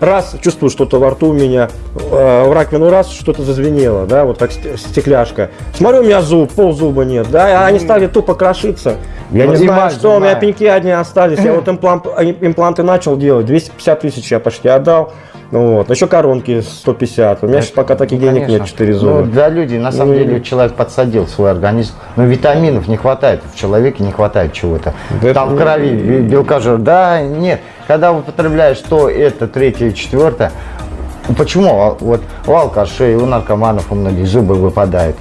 раз чувствую что-то во рту у меня, э, в раковину раз что-то зазвенело, да, вот как ст- стекляшка. Смотрю, у меня зуб, пол зуба нет, да, а они стали тупо крошиться. Я Ну, не знаю, что, у меня пеньки одни остались. Я (clears throat) вот имплант, э, импланты начал делать, 250 тысяч я почти отдал. Ну Вот. Еще коронки 150. У меня сейчас пока таких денег нет, Конечно. 4 Ну, зуба. для людей, на самом Ну, деле, человек подсадил свой организм. Но витаминов не хватает, в человеке не хватает чего-то. Да Там в крови бе- белка жира. Да, нет. Когда употребляешь то, это, третье, четвертое, ну, почему а, вот у алкашей, у наркоманов, у многих зубы выпадают?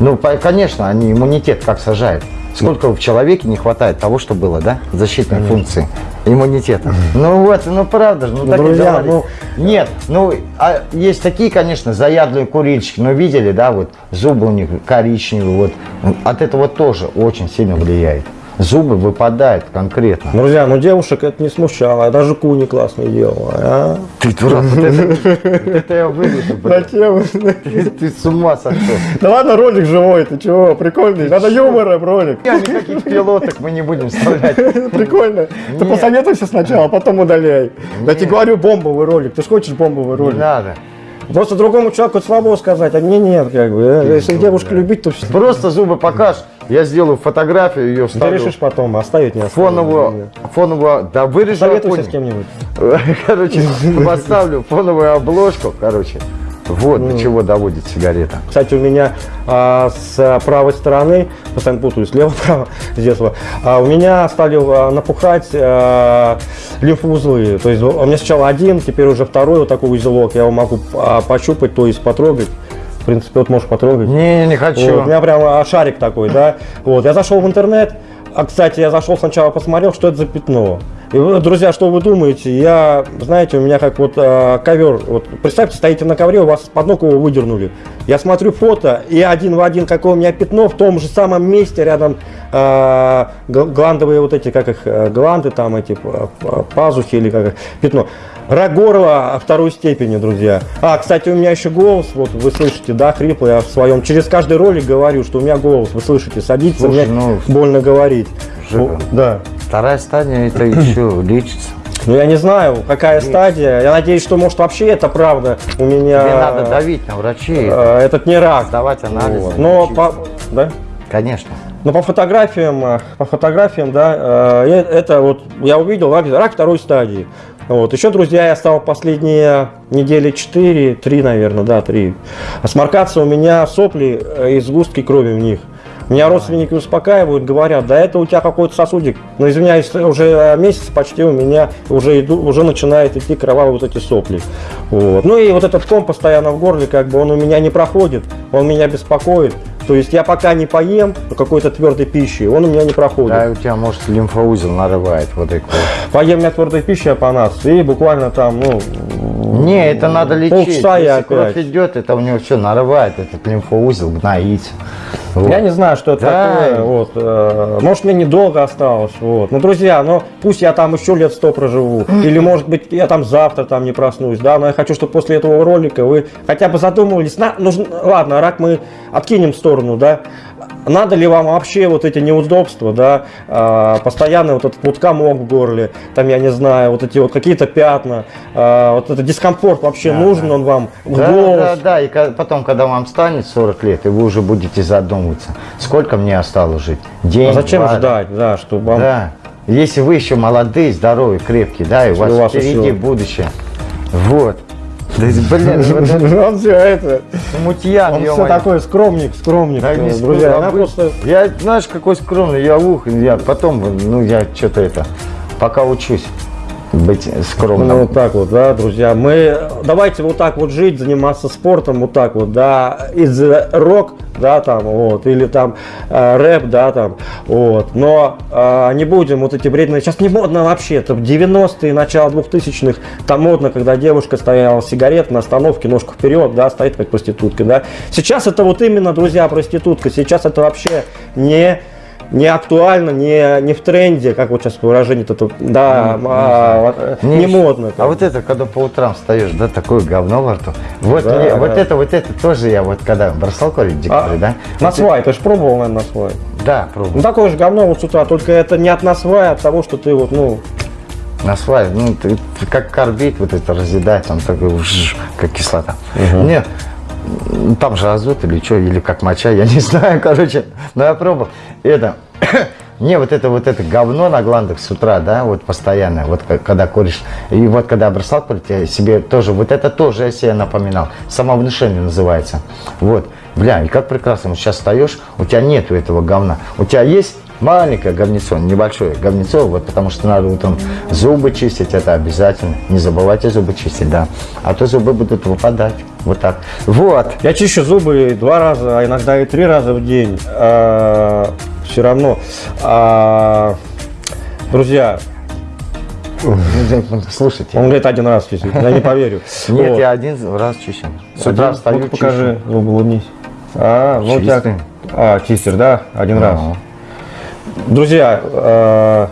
Ну, конечно, они иммунитет как сажают. Сколько в человеке не хватает того, что было, да? Защитной функции иммунитета. Ну вот, ну правда же, ну, Ну, так и друзья, говорит. ну- Нет, ну, а есть такие, конечно, заядлые курильщики, но видели, да, вот зубы у них коричневые, вот. От этого тоже очень сильно влияет. Зубы выпадают конкретно. Друзья, ну девушек это не смущало, я даже куни классно делала. А? Ты дурак, вот это, я вырежу, (laughs) блядь. Ты, ты с ума сошел. Да ладно, ролик живой, ты чего, прикольный. Надо юмора, ролик. Никаких пилоток мы не будем вставлять. (laughs) Прикольно. Ты посоветуйся сначала, а потом удаляй. Я тебе говорю, бомбовый ролик. Ты же хочешь бомбовый Не ролик? надо. Просто другому человеку слабо сказать, а мне нет, как бы. э. Если девушка любить, то все. Просто зубы покажь. Я сделаю фотографию, ее Ты вставлю. решишь потом, оставить не оставить. Фоновую, фоновую, да вырежу. Советуйся с кем-нибудь. (laughs) Короче, (laughs) поставлю фоновую обложку, короче. Вот Ну. до чего доводит сигарета. Кстати, у меня а, с правой стороны, постоянно путаю, слева-право с детства, а, у меня стали а, напухать а, лимфоузлы. То есть у меня сначала один, теперь уже второй вот такой узелок. Я его могу а, пощупать, то есть потрогать. В принципе, вот можешь потрогать. Не, не хочу. Вот, у меня прям а, шарик такой, да. Вот, я зашел в интернет. А, кстати, я зашел сначала, посмотрел, что это за пятно. И вы, друзья, что вы думаете? Я, знаете, у меня как вот а, ковер. Вот, представьте, стоите на ковре, у вас под ног его выдернули. Я смотрю фото, и один в один, какое у меня пятно, в том же самом месте, рядом гл- гландовые вот эти, как их, а, гланды там эти, пазухи или как их, пятно. Рак горла второй степени, друзья. А, кстати, у меня еще голос, вот вы слышите, да, хриплый, я в своем, через каждый ролик говорю, что у меня голос, вы слышите, садится, Слушай, мне ну, больно говорить. Жека. Ну, да. Вторая стадия это еще лечится. Ну, я не знаю, какая стадия. Я надеюсь, что, может, вообще это правда. У меня Тебе надо давить на врачей, э, этот не рак. сдавать анализы. Вот. Но по, да? Конечно. Но по фотографиям, э, по фотографиям, да, э, это вот я увидел рак, рак второй стадии. Вот. Еще, друзья, я стал последние недели 4, 3, наверное, да, 3. Сморкаться у меня сопли э, и сгустки крови в них. Меня родственники успокаивают, говорят, да это у тебя какой-то сосудик. Но извиняюсь, уже месяц почти у меня уже, иду, уже начинает идти кровавые вот эти сопли. Вот. Ну и вот этот ком постоянно в горле, как бы он у меня не проходит, он меня беспокоит. То есть я пока не поем какой-то твердой пищи, он у меня не проходит. Да, у тебя, может, лимфоузел нарывает вот такой. Поем я твердой пищи апанас, и буквально там, ну, Не, это надо лечить. Полчаса Если кровь опять. идет, это у него все нарывает, этот лимфоузел гноится. Вот. Я не знаю, что это Да. такое. Вот, э, может, мне недолго осталось. Вот. Ну, друзья, ну пусть я там еще лет сто проживу. Или, может быть, я там завтра там не проснусь. Да, но я хочу, чтобы после этого ролика вы хотя бы задумывались. На, нужно, ладно, рак мы откинем в сторону, да. Надо ли вам вообще вот эти неудобства, да, а, постоянно вот этот вот комок в горле, там, я не знаю, вот эти вот какие-то пятна, а, вот этот дискомфорт вообще Да, нужен да. он вам в Да, голос? да, да, и потом, когда вам станет 40 лет, и вы уже будете задумываться, сколько мне осталось жить? День, А зачем два, ждать, да, чтобы вам... Да. Если вы еще молодые, здоровые, крепкие, да, и у вас, у вас впереди еще- будущее. Вот. Да, блин, это (laughs) Он все это... мутьян, Он все такой скромник, скромник. Э, друзья, она просто... Я, знаешь, какой скромный, я ух, я потом, ну, я что-то это, пока учусь. Быть скромным. Ну, вот так вот, да, друзья. Мы давайте вот так вот жить, заниматься спортом, вот так вот, да, из рок, да, там, вот, или там э, рэп, да, там, вот. Но э, не будем вот эти вредные. Сейчас не модно вообще, это 90-е, начало 2000-х, там модно, когда девушка стояла сигарет на остановке, ножку вперед, да, стоит как проститутка, да. Сейчас это вот именно, друзья, проститутка. Сейчас это вообще не не актуально, не, не в тренде, как вот сейчас выражение это, да, а, Не не ещё- модно. А вот это, когда по утрам встаешь, да, такое говно во рту. Вот, Да, вот да. это, вот это тоже я вот когда бросал курить в А, да? На Вот свай, ты же пробовал, наверное, на свай. это- Да, Ну пробовал. такое же говно вот с утра, только это не от насвая, а от того, что ты вот, ну, На свай, ну, ты, ты как карбид вот это разъедать, он такой, как кислота. Нет, м, там же азот или что, или как моча, я не (laughs) знаю, короче, но я пробовал. Это, (coughs) не, вот это вот это говно на гландах с утра, да, вот постоянно, вот когда куришь. И вот когда бросал курить, я себе тоже, вот это тоже я себе напоминал. Самовнушение называется. Вот, бля, и как прекрасно, сейчас встаешь, у тебя нету этого говна. У тебя есть маленькое говнецо, небольшое говнецо, вот потому что надо утром зубы чистить, это обязательно. Не забывайте зубы чистить, да. А то зубы будут выпадать. Вот так. Вот. я чищу зубы два раза, а иногда и три раза в день. все равно. А, друзья, Слушайте. он говорит один раз чистить, я не поверю. Нет, Вот. я один раз чищу. С утра встаю, ну-ка покажи, зубы улыбнись. А, ну тебя... Чистый. А, чистер, да? Один раз. Друзья, э,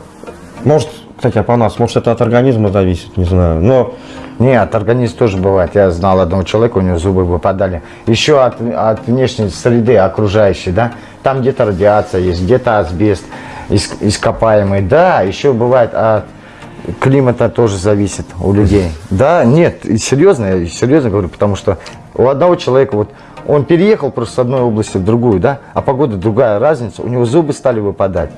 может, кстати, по нас, может, это от организма зависит, не знаю. Но Не, от организма тоже бывает. Я знал одного человека, у него зубы выпадали. Еще от, от внешней среды окружающей, да. Там где-то радиация есть, где-то асбест иск- ископаемый. Да, еще бывает от климата тоже зависит у людей. Да, нет, серьезно, я серьезно говорю, потому что у одного человека вот он переехал просто с одной области в другую, да, а погода другая разница, у него зубы стали выпадать.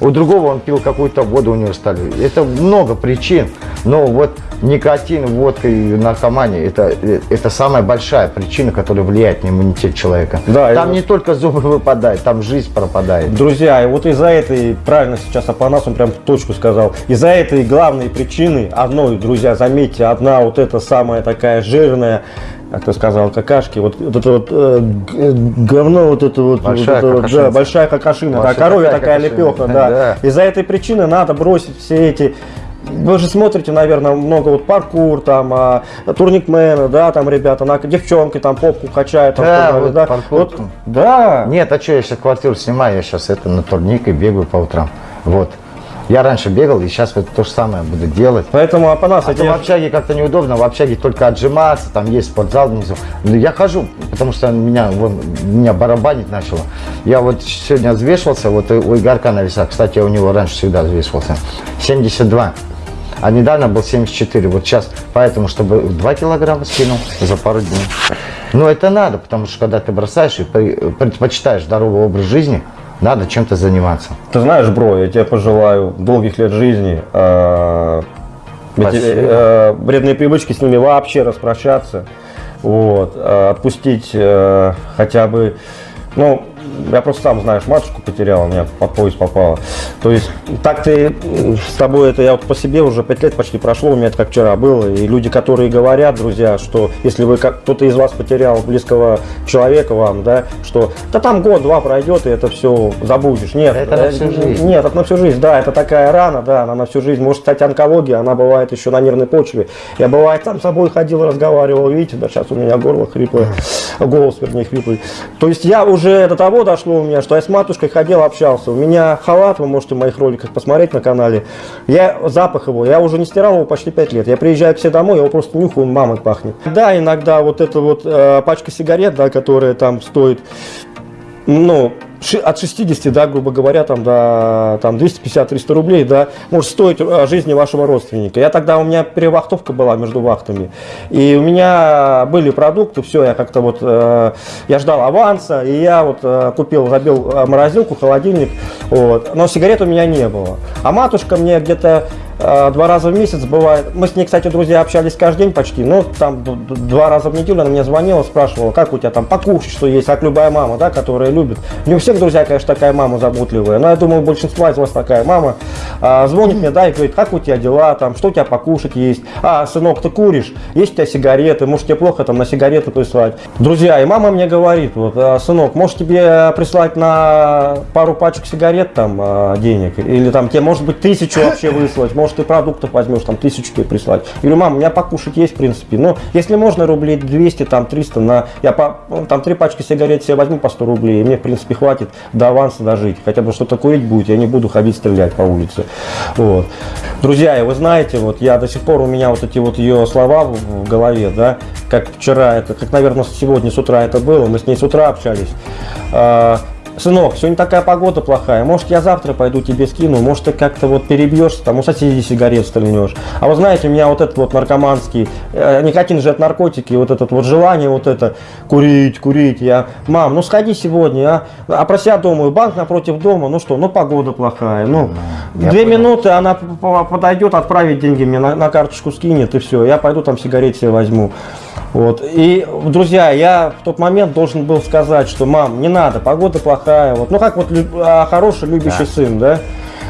У другого он пил какую-то воду, у него стали. Это много причин. Но вот никотин, водка и наркомания это, это самая большая причина, которая влияет на иммунитет человека. Да, там не только зубы выпадают, там жизнь пропадает. Друзья, и вот из-за этой, правильно сейчас Апанас, он прям в точку сказал, из-за этой главной причины, одной, друзья, заметьте, одна вот эта самая такая жирная, как ты сказал, какашки, вот, вот это вот э, г- говно, вот это вот, Большая вот это вот, да, большая какашина, да, Большая коровья такая лепеха, да. да. Из-за этой причины надо бросить все эти вы же смотрите, наверное, много вот паркур, там, а, турникмены, да, там ребята, на, девчонки там попку качают, там, Да, вот паркур. Вот, да, Нет, а что, я сейчас квартиру снимаю, я сейчас это на турник и бегаю по утрам. Вот. Я раньше бегал, и сейчас вот то же самое буду делать. поэтому Апанас, А я то тебе- в общаге как-то неудобно, в общаге только отжиматься, там есть спортзал внизу. Ну, Я хожу, потому что меня, вон, меня барабанить начало. Я вот сегодня взвешивался, вот у Игорька на весах, кстати, я у него раньше всегда взвешивался, 72. А недавно был 74. Вот сейчас, поэтому, чтобы 2 килограмма скинул за пару дней. Но это надо, потому что когда ты бросаешь и предпочитаешь здоровый образ жизни, надо чем-то заниматься. Ты знаешь, бро, я тебе пожелаю долгих лет жизни. э, э, вредные привычки с ними вообще распрощаться. Вот, э, отпустить э, хотя бы, ну, я просто сам, знаешь, матушку потерял, у меня под пояс попало. То есть, так ты с тобой, это я вот по себе уже пять лет почти прошло, у меня это как вчера было. И люди, которые говорят, друзья, что если вы как кто-то из вас потерял близкого человека вам, да, что да там год-два пройдет, и это все забудешь. Нет, Это на всю жизнь. Нет, это на всю жизнь, да, это такая рана, да, она на всю жизнь. Может стать онкология, она бывает еще на нервной почве. Я бывает сам с собой ходил, разговаривал, видите, да, сейчас у меня горло хриплое, голос, вернее, хриплый. То есть я уже до того дошло у меня, что я с матушкой ходил, общался. У меня халат, вы можете в моих роликах посмотреть на канале. Я запах его, я уже не стирал его почти 5 лет. Я приезжаю к себе домой, его просто нюхаю, он мамой пахнет. Да, иногда вот эта вот э, пачка сигарет, да, которая там стоит ну, от 60, да, грубо говоря, там, до там, 250-300 рублей, да, может стоить э, жизни вашего родственника. Я тогда, у меня перевахтовка была между вахтами, и у меня были продукты, все, я как-то вот, э, я ждал аванса, и я вот э, купил, забил э, морозилку, холодильник, вот, но сигарет у меня не было. А матушка мне где-то два раза в месяц бывает. Мы с ней, кстати, друзья, общались каждый день почти. Ну, там два раза в неделю она мне звонила, спрашивала, как у тебя там покушать, что есть, как любая мама, да, которая любит. Не у всех, друзья, конечно, такая мама заботливая, но я думаю, у большинства из вас такая мама. А, звонит мне, да, и говорит, как у тебя дела, там, что у тебя покушать есть. А, сынок, ты куришь? Есть у тебя сигареты? Может, тебе плохо там на сигареты прислать? Друзья, и мама мне говорит, вот, «А, сынок, может тебе прислать на пару пачек сигарет там а, денег? Или там тебе, может быть, тысячу вообще (laughs) выслать? Может, ты продуктов возьмешь, там, тысячу тебе прислать? Я говорю, мама, у меня покушать есть, в принципе. Ну, если можно, рублей 200, там, 300 на... Я по, ну, там три пачки сигарет себе возьму по 100 рублей, и мне, в принципе, хватит до аванса дожить. Хотя бы что-то курить будет, я не буду ходить стрелять по улице. Вот. Друзья, и вы знаете, вот я до сих пор, у меня вот эти вот ее слова в, в голове, да, как вчера, это, как, наверное, сегодня с утра это было, мы с ней с утра общались. Сынок, сегодня такая погода плохая. Может, я завтра пойду тебе скину, может, ты как-то вот перебьешься, там у соседей сигарет стрельнешь. А вы знаете, у меня вот этот вот наркоманский, э, никотин же от наркотики, вот это вот желание вот это, курить, курить. Я, мам, ну сходи сегодня, а? А про себя думаю, банк напротив дома, ну что, ну погода плохая. Ну, я две понял. минуты она подойдет, отправить деньги мне на, на карточку скинет, и все. Я пойду там сигарет себе возьму. Вот. И, друзья, я в тот момент должен был сказать, что, мам, не надо, погода плохая. Вот. Ну, как вот а, хороший, любящий Да. сын, да?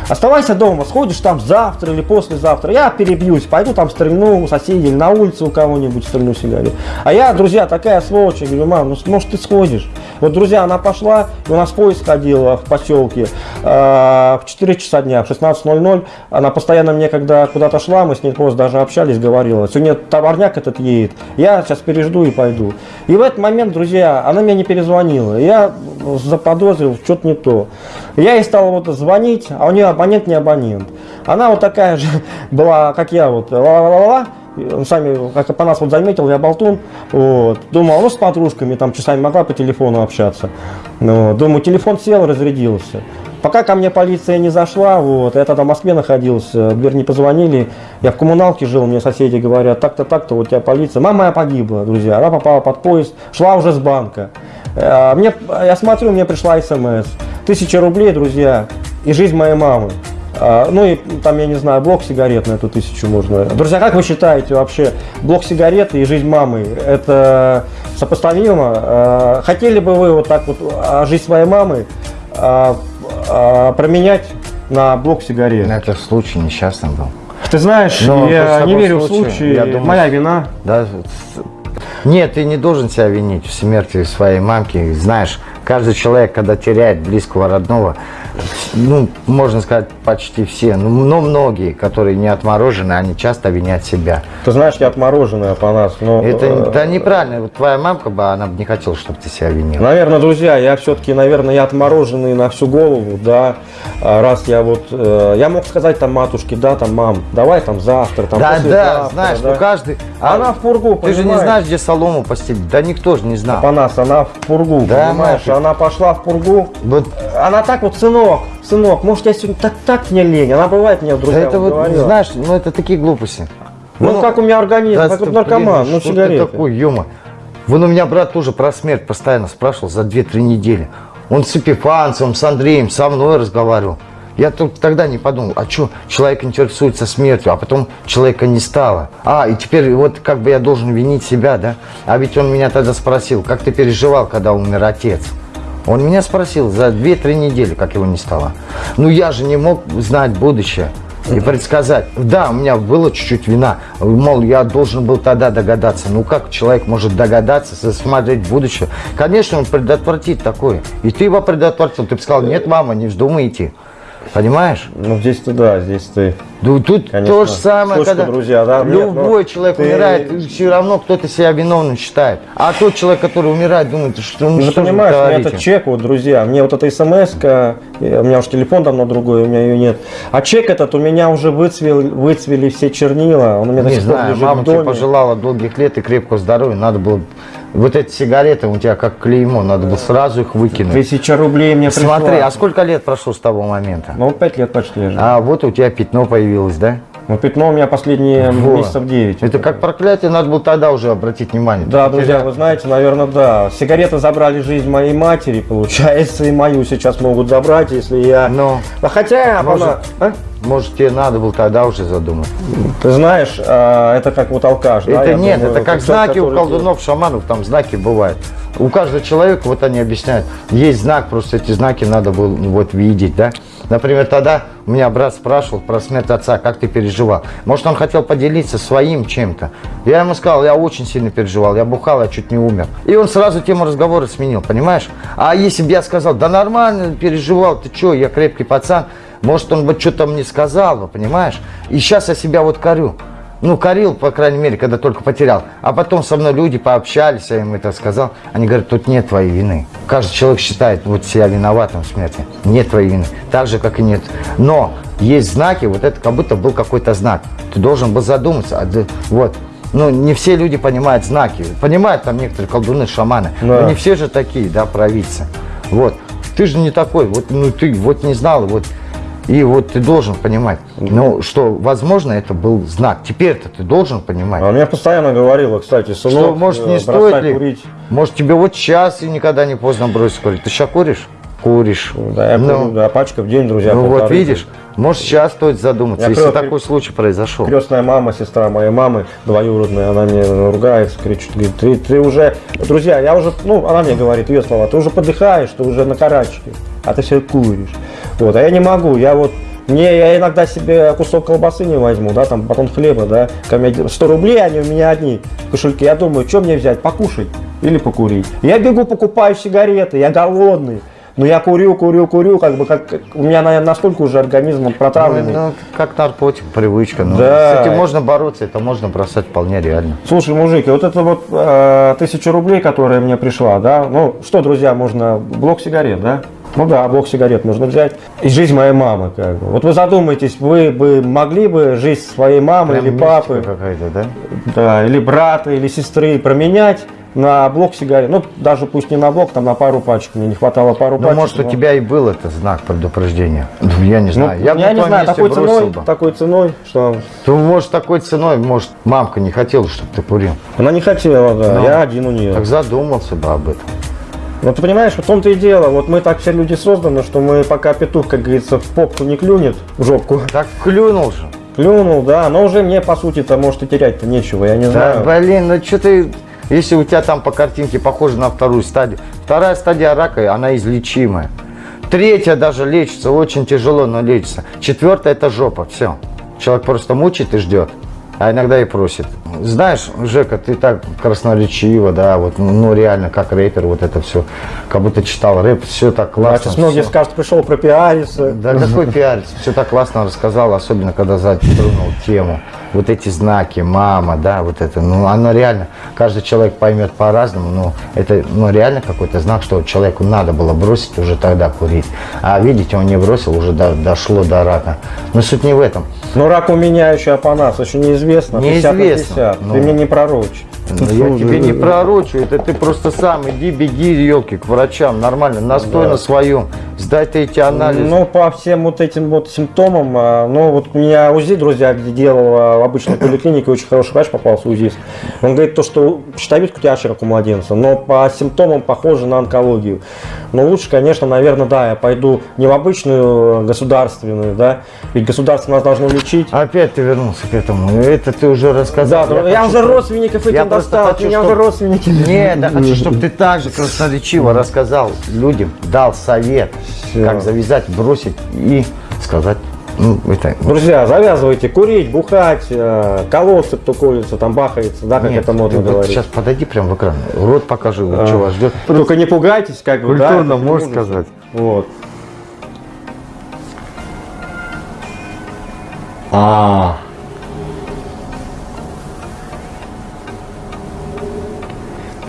Оставайся дома, сходишь там завтра или послезавтра. Я перебьюсь, пойду там стрельну у соседей или на улице у кого-нибудь стрельну сигарет. А я, друзья, такая сволочь, я говорю, мам, ну может ты сходишь. Вот, друзья, она пошла, и у нас поезд ходил в поселке э, в 4 часа дня, в 16.00. Она постоянно мне, когда куда-то шла, мы с ней просто даже общались, говорила, сегодня товарняк этот едет, я сейчас пережду и пойду. И в этот момент, друзья, она мне не перезвонила. Я заподозрил, что-то не то. Я ей стал вот звонить, а у нее абонент не абонент. Она вот такая же (laughs) была, как я, вот, ла-ла-ла-ла. Он сами, как по нас вот заметил, я болтун. Вот. Думал, ну с подружками там часами могла по телефону общаться. Ну, думаю, телефон сел, разрядился. Пока ко мне полиция не зашла, вот, я тогда в Москве находился, в дверь не позвонили, я в коммуналке жил, мне соседи говорят, так-то, так-то, у тебя полиция. Мама моя погибла, друзья, она попала под поезд, шла уже с банка. Э, Мне, я смотрю, мне пришла смс. Тысяча рублей, друзья, и жизнь моей мамы. А, Ну и там, я не знаю, блок сигарет на эту тысячу можно. Друзья, как вы считаете вообще, блок сигарет и жизнь мамы, это сопоставимо? А, Хотели бы вы вот так вот жизнь своей мамы променять на блок сигарет? Это случай несчастный был. Ты знаешь, Но я не верю в случай, я думаю, моя вина. Да, нет, ты не должен себя винить в смерти своей мамки. Знаешь, каждый человек, когда теряет близкого родного, ну, можно сказать, почти все, ну, но многие, которые не отморожены, они часто винят себя. Ты знаешь, я отмороженная по нас, но... Это э, да, неправильно. Вот твоя мамка бы, она бы не хотела, чтобы ты себя винил. Наверное, друзья, я все-таки, наверное, я отмороженный на всю голову, да. А Раз я вот, э, я мог сказать там матушке, да, там, мам, давай там завтра, там, Да, да, знаешь, да. ну каждый... Она в пургу, Ты же не понимаешь? знаешь, где солому постелить. Да никто же не знал. По нас, она в пургу, Да, понимаешь? нафиг. Она пошла в пургу, Вот она так вот, сынок, сынок, может, я сегодня так, так мне лень, она бывает мне, да друзья, это вот, говорила. знаешь, ну это такие глупости. ну, как у меня организм, Да, как вот блин, наркоман, ну, что ты сигареты. такой, ё Вон у меня брат тоже про смерть постоянно спрашивал за 2-3 недели. Он с Эпифанцем, с Андреем, со мной разговаривал. Я только тогда не подумал, а что, человек интересуется смертью, а потом человека не стало. А, и теперь вот как бы я должен винить себя, да? А ведь он меня тогда спросил, как ты переживал, когда умер отец? Он меня спросил за 2-3 недели, как его не стало. Ну я же не мог знать будущее и предсказать. Да, у меня было чуть-чуть вина. Мол, я должен был тогда догадаться. Ну как человек может догадаться, засмотреть в будущее? Конечно, он предотвратит такое. И ты его предотвратил. Ты бы сказал, нет, мама, не вздумай идти. Понимаешь? Ну, здесь ты, да, здесь ты. Ну, тут Конечно. то же самое, Слушай, когда друзья, да, нет, любой ну, человек ты- умирает, все равно кто-то себя виновным считает. А тот человек, который умирает, думает, что ну, Ну, что понимаешь, у меня этот чек, вот, друзья, мне вот эта смс у меня уж телефон давно другой, у меня ее нет. А чек этот у меня уже выцвел, выцвели все чернила, он у меня до Не сих пор знаю, лежит мама в тебе пожелала долгих лет и крепкого здоровья. Надо было... Вот эти сигареты у тебя как клеймо, надо было сразу их выкинуть. Тысяча рублей мне пришла. Смотри, а сколько лет прошло с того момента? Ну, пять лет почти лежит. А вот у тебя пятно появилось, да? Ну, пятно у меня последние Вот. месяцев 9. Это как проклятие, надо было тогда уже обратить внимание. Да, Ты друзья, вы знаете, наверное, да. Сигареты забрали жизнь моей матери, получается, и мою сейчас могут забрать, если я... Но, А хотя, может, она... а? может, тебе надо было тогда уже задумать. Ты знаешь, а, это как вот алкаш, да? Это я нет, думаю, это как знаки у колдунов, шаманов, там знаки бывают. У каждого человека, вот они объясняют, есть знак, просто эти знаки надо было вот видеть, да. Например, тогда у меня брат спрашивал про смерть отца, как ты переживал. Может, он хотел поделиться своим чем-то. Я ему сказал, я очень сильно переживал, я бухал, я чуть не умер. И он сразу тему разговора сменил, понимаешь? А если бы я сказал, да нормально переживал, ты что, я крепкий пацан, может, он бы что-то мне сказал, понимаешь? И сейчас я себя вот корю. Ну, корил, по крайней мере, когда только потерял. А потом со мной люди пообщались, я им это сказал. Они говорят, тут нет твоей вины. Каждый человек считает вот себя виноватым в смерти. Нет твоей вины. Так же, как и нет. Но есть знаки, вот это как будто был какой-то знак. Ты должен был задуматься. а Вот. Ну, не все люди понимают знаки. Понимают там некоторые колдуны, шаманы. Да. Но не все же такие, да, провидцы. Вот. Ты же не такой. Вот, ну, ты вот не знал, вот и вот ты должен понимать, ну, что, возможно, это был знак. Теперь-то ты должен понимать. А мне постоянно говорила, кстати, сынок, Что, может, не э, стоит ли? курить. Может, тебе вот сейчас и никогда не поздно бросить курить. Ты сейчас куришь? Куришь. Да, я Ну, курю, да, пачка в день, друзья. ну вот видишь, может, сейчас стоит задуматься, Я если крё- такой случай произошел. Крестная мама, сестра моей мамы, двоюродная, она мне ругается, кричит, говорит, ты, ты уже, друзья, я уже, ну, она мне говорит, ее слова, ты уже подыхаешь, ты уже на карачке, а ты все куришь. Вот, а я не могу, я вот, мне, я иногда себе кусок колбасы не возьму, да, там, батон хлеба, да, ко мне 100 рублей, они у меня одни в кошельке, я думаю, что мне взять, покушать или покурить. Я бегу, покупаю сигареты, я голодный. Но я курю, курю, курю, как бы как у меня наверное, настолько уже организм протравленный. Ну, как наркотик, привычка. Ну, Да. С этим можно бороться, это можно бросать вполне реально. Слушай, мужики, вот это вот э, тысяча рублей, которая мне пришла, да, ну что, друзья, можно блок сигарет, да? Ну да, блок сигарет можно взять. И жизнь моей мамы, как бы. Вот вы задумайтесь, вы бы могли бы жизнь своей мамы Прям или папы, какая-то, да? да, или брата, или сестры променять на блок сигарет. Ну, даже пусть не на блок, там на пару пачек. Мне не хватало пару Ну, пачек. может, у но- тебя и был это знак предупреждения. Ну, Я не Ну, знаю. я, бы на не знаю, такой ценой, бы. такой ценой, что Ну, может, такой ценой, может, мамка не хотела, чтобы ты курил. она не хотела, да, Ну. я один у нее. Так задумался бы об этом. Ну, ты понимаешь, в том-то и дело. Вот мы так все люди созданы, что мы пока петух, как говорится, в попку не клюнет, в жопку, Так клюнул же. клюнул, да, но уже мне, по сути-то, может и терять-то нечего, я не Да, знаю. блин, ну что ты... Если у тебя там по картинке похоже на вторую стадию. Вторая стадия рака, она излечимая. Третья даже лечится, очень тяжело, но лечится. Четвертая это жопа, все. Человек просто мучает и ждет, а иногда и просит. Знаешь, Жека, ты так красноречиво, да, вот, ну, реально, как рэпер, вот это все, как будто читал рэп, все так классно. сейчас многие всё. скажут, пришел пропиариться. Да какой пиарец? Все так классно рассказал, особенно когда затронул тему. Вот эти знаки, мама, да, вот это, ну, оно реально, каждый человек поймет по-разному, но это, ну, реально какой-то знак, что человеку надо было бросить уже тогда курить. А видите, он не бросил, уже до- дошло до рака. Но суть не в этом. Но рак у меня еще апанас, еще неизвестно. 50 Неизвестно. 50. Ну. Ты мне не пророчь. Ну, Я тебе не пророчу, это ты просто сам иди, беги, елки, к врачам, нормально, настой Да. на своем, сдай ты эти анализы. Ну, по всем вот этим вот симптомам, а, ну, вот у меня УЗИ, друзья, где делал а, в обычной поликлинике, очень хороший врач попался УЗИст. Он говорит, то, что щитовидка у тебя как у младенца, но по симптомам похоже на онкологию. Но лучше, конечно, наверное, да, я пойду не в обычную э, государственную, да, ведь государство нас должно лечить. Опять ты вернулся к этому. Это ты уже рассказал. Да, я, хочу, уже чтобы- родственников Я этим просто достал, хочу, меня чтоб- уже родственники. Нет, я хочу, чтобы ты так же красноречиво рассказал людям, дал совет, Всё. как завязать, бросить и сказать, ну, это... Друзья, завязывайте курить, бухать, э, колоться, кто колется, там бахается, да, как Нет, это модно вот говорить. Сейчас подойди прямо в экран, рот покажи, вот А. что вас ждет. Только не пугайтесь, как бы, да. Культурно можешь сказать. Вот. А.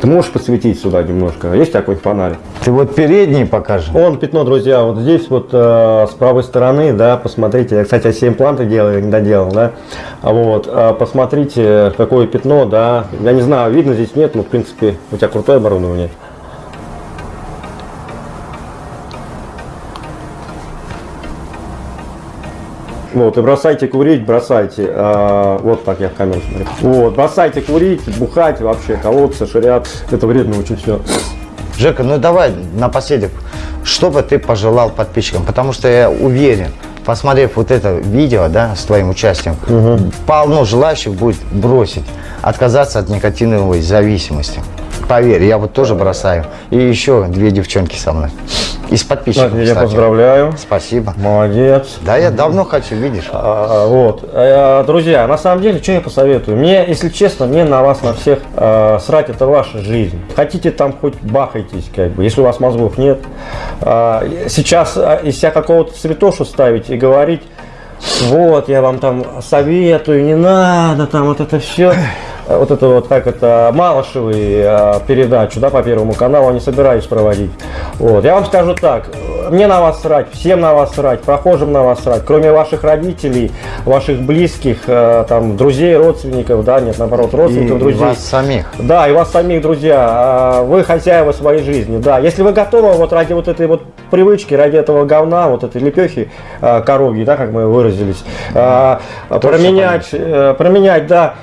Ты можешь подсветить сюда немножко? Есть такой фонарик? Ты вот передний покажи. Он пятно, друзья, вот здесь вот э, с правой стороны, да, посмотрите. Я, кстати, все импланты делал, я не доделал, да. А вот, э, посмотрите, какое пятно, да. Я не знаю, видно здесь нет, но в принципе у тебя крутое оборудование. Вот, и бросайте курить, бросайте. А, вот так я в камеру смотрю. Вот, бросайте курить, бухать, вообще колоться, ширят. Это вредно очень все. Жека, ну давай напоследок, что бы ты пожелал подписчикам? Потому что я уверен, посмотрев вот это видео, да, с твоим участием, полно желающих будет бросить, отказаться от никотиновой зависимости. Поверь, я вот тоже бросаю. И еще две девчонки со мной. Из подписчиков, Я кстати. поздравляю. Спасибо. Молодец. Да, я давно хочу, видишь. А, Вот, Э, друзья, на самом деле, что я посоветую? Мне, если честно, мне на вас, на всех э, срать, это ваша жизнь. Хотите там хоть бахайтесь, как бы, если у вас мозгов нет. А, сейчас а, из себя какого-то цветошу ставить и говорить, вот, я вам там советую, не надо, там вот это все. Вот это вот, как это, Малышевый э, передачу, да, по Первому каналу, не собираюсь проводить. Вот, я вам скажу так, мне на вас срать, всем на вас срать, прохожим на вас срать, кроме ваших родителей, ваших близких, э, там, друзей, родственников, да, нет, наоборот, И родственников, друзей. вас самих. Да, и вас самих, друзья, а, вы хозяева своей жизни, да. Если вы готовы вот ради вот этой вот привычки, ради этого говна, вот этой лепехи коровьей, да, как мы выразились, променять, э, променять, да,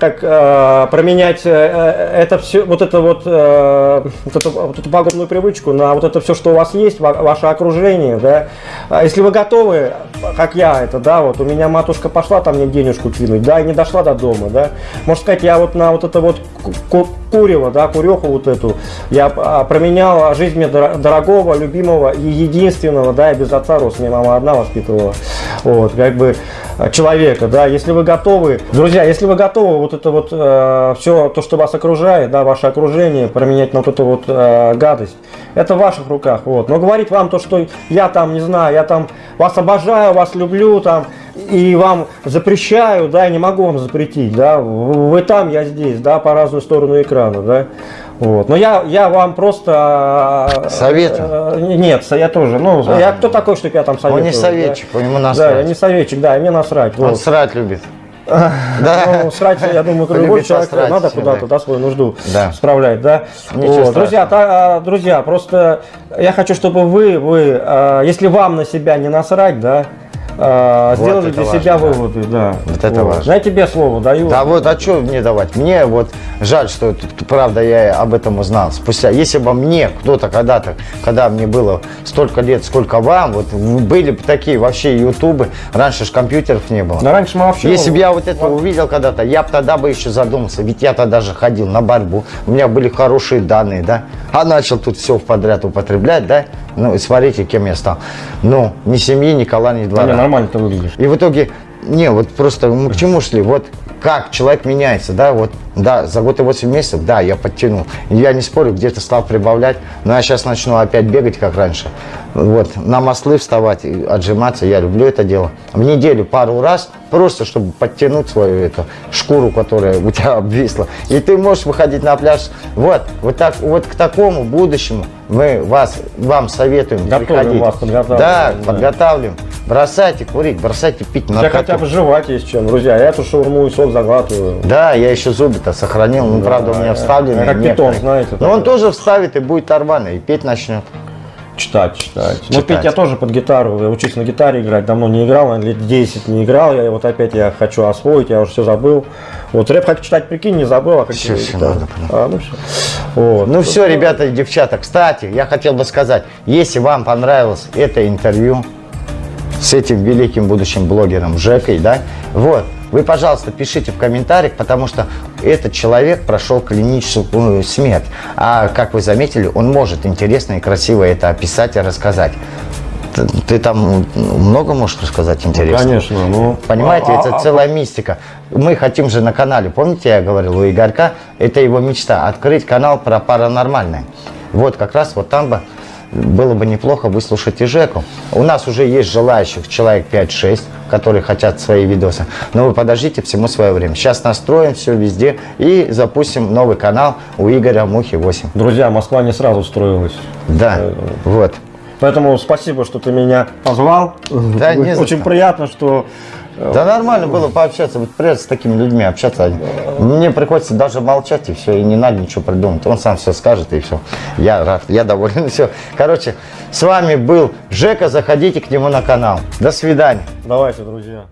так, а, променять э, э, это все, вот это вот, э, вот, эту, вот пагубную привычку на вот это все, что у вас есть, ва- ваше окружение, да. А Если вы готовы, как я это, да, вот у меня матушка пошла там мне денежку кинуть, да, и не дошла до дома, да. Можно сказать, я вот на вот это вот ку- ку- курево, да, куреху вот эту, я а, променял жизнь мне дор- дорогого, любимого и единственного, да, я без отца рос, меня мама одна воспитывала, вот, как бы э, человека, да, если вы готовы, друзья, если вы готовы вот это вот все, то, что вас окружает, да, ваше окружение, променять на вот эту вот э, гадость, это в ваших руках, вот, но говорить вам то, что я там, не знаю, я там вас обожаю, вас люблю, там, и вам запрещаю, да, я не могу вам запретить, да, вы там, я здесь, да, по разную сторону экрана, да, вот, но я, я вам просто... э, Советую. э, Нет, я тоже, ну, Да. я кто такой, чтобы я там советую? Он не советчик, да? у него Да, насрать. я не советчик, да, и мне насрать, Он вот. срать любит. Ну, срать, я думаю, любой человек посрать надо куда-то, да. да, свою нужду Да. справлять, да. Вот, Друзья, та- а, друзья, просто я хочу, чтобы вы, вы, а, если вам на себя не насрать, да, Вот сделали для важно, себя да. выводы, да. Вот это важно. Я тебе слово даю. Да вот, а что мне давать? Мне вот жаль, что правда я об этом узнал. Спустя, если бы мне кто-то когда-то, когда мне было столько лет, сколько вам, вот были бы такие вообще ютубы, раньше же компьютеров не было. Да раньше мы вообще... Если бы я вот это увидел когда-то, я бы тогда бы еще задумался, ведь я тогда же ходил на борьбу, у меня были хорошие данные, да, а начал тут все подряд употреблять, да, ну и смотрите, кем я стал. Ну, ни семьи, ни кола, ни двора. не, нормально ты выглядишь. И в итоге, не, вот просто мы к чему шли? Вот как человек меняется, да, вот, да, за год и 8 месяцев, да, я подтянул. Я не спорю, где-то стал прибавлять, но я сейчас начну опять бегать, как раньше. Вот, на маслы вставать, отжиматься, я люблю это дело. В неделю пару раз, просто чтобы подтянуть свою эту шкуру, которая у тебя (laughs) обвисла. И ты можешь выходить на пляж. Вот, вот так, вот к такому будущему мы вас, вам советуем Готовим приходить. вас, подготавливаем, Да, да. подготавливаем. Бросайте курить, бросайте пить наркоту. хотя бы жевать есть чем, друзья. Я эту шаурму и сок заглатываю. Да, я еще зубы-то сохранил, ну, правда, у меня вставлены. как питон, знаете, Но он тоже вставит и будет нормально, и петь начнет. Читать, читать. Ну, Читать. петь я тоже под гитару. Я учусь на гитаре играть. Давно не играл, лет 10 не играл. Я вот опять я хочу освоить, я уже все забыл. Вот рэп хочу читать, прикинь, не забыл, а как всё гитару. надо. А, ну все. Вот. Ну все, ребята и девчата, кстати, я хотел бы сказать, если вам понравилось это интервью с этим великим будущим блогером Жекой, да, вот, вы, пожалуйста, пишите в комментариях, потому что этот человек прошел клиническую смерть. А, как вы заметили, он может интересно и красиво это описать и рассказать. Ты, ты там ну, много можешь рассказать интересного? Конечно, ну. Понимаете, а- это а- целая мистика. Мы хотим же на канале, помните, я говорил у Игорька, это его мечта, открыть канал про паранормальное. Вот как раз вот там бы было бы неплохо выслушать и Жеку. У нас уже есть желающих человек 5-6, которые хотят свои видосы. Но вы подождите, всему свое время. Сейчас настроим все везде и запустим новый канал у Игоря Мухи 8. Друзья, Москва не сразу строилась. Да, вот. Поэтому спасибо, что ты меня позвал. Да, не Очень приятно, что Да нормально было пообщаться, вот приятно с такими людьми общаться. Мне приходится даже молчать и все, и не надо ничего придумать. Он сам все скажет и все. Я рад, я доволен, (laughs) все. Короче, с вами был Жека, заходите к нему на канал. До свидания. давайте, друзья.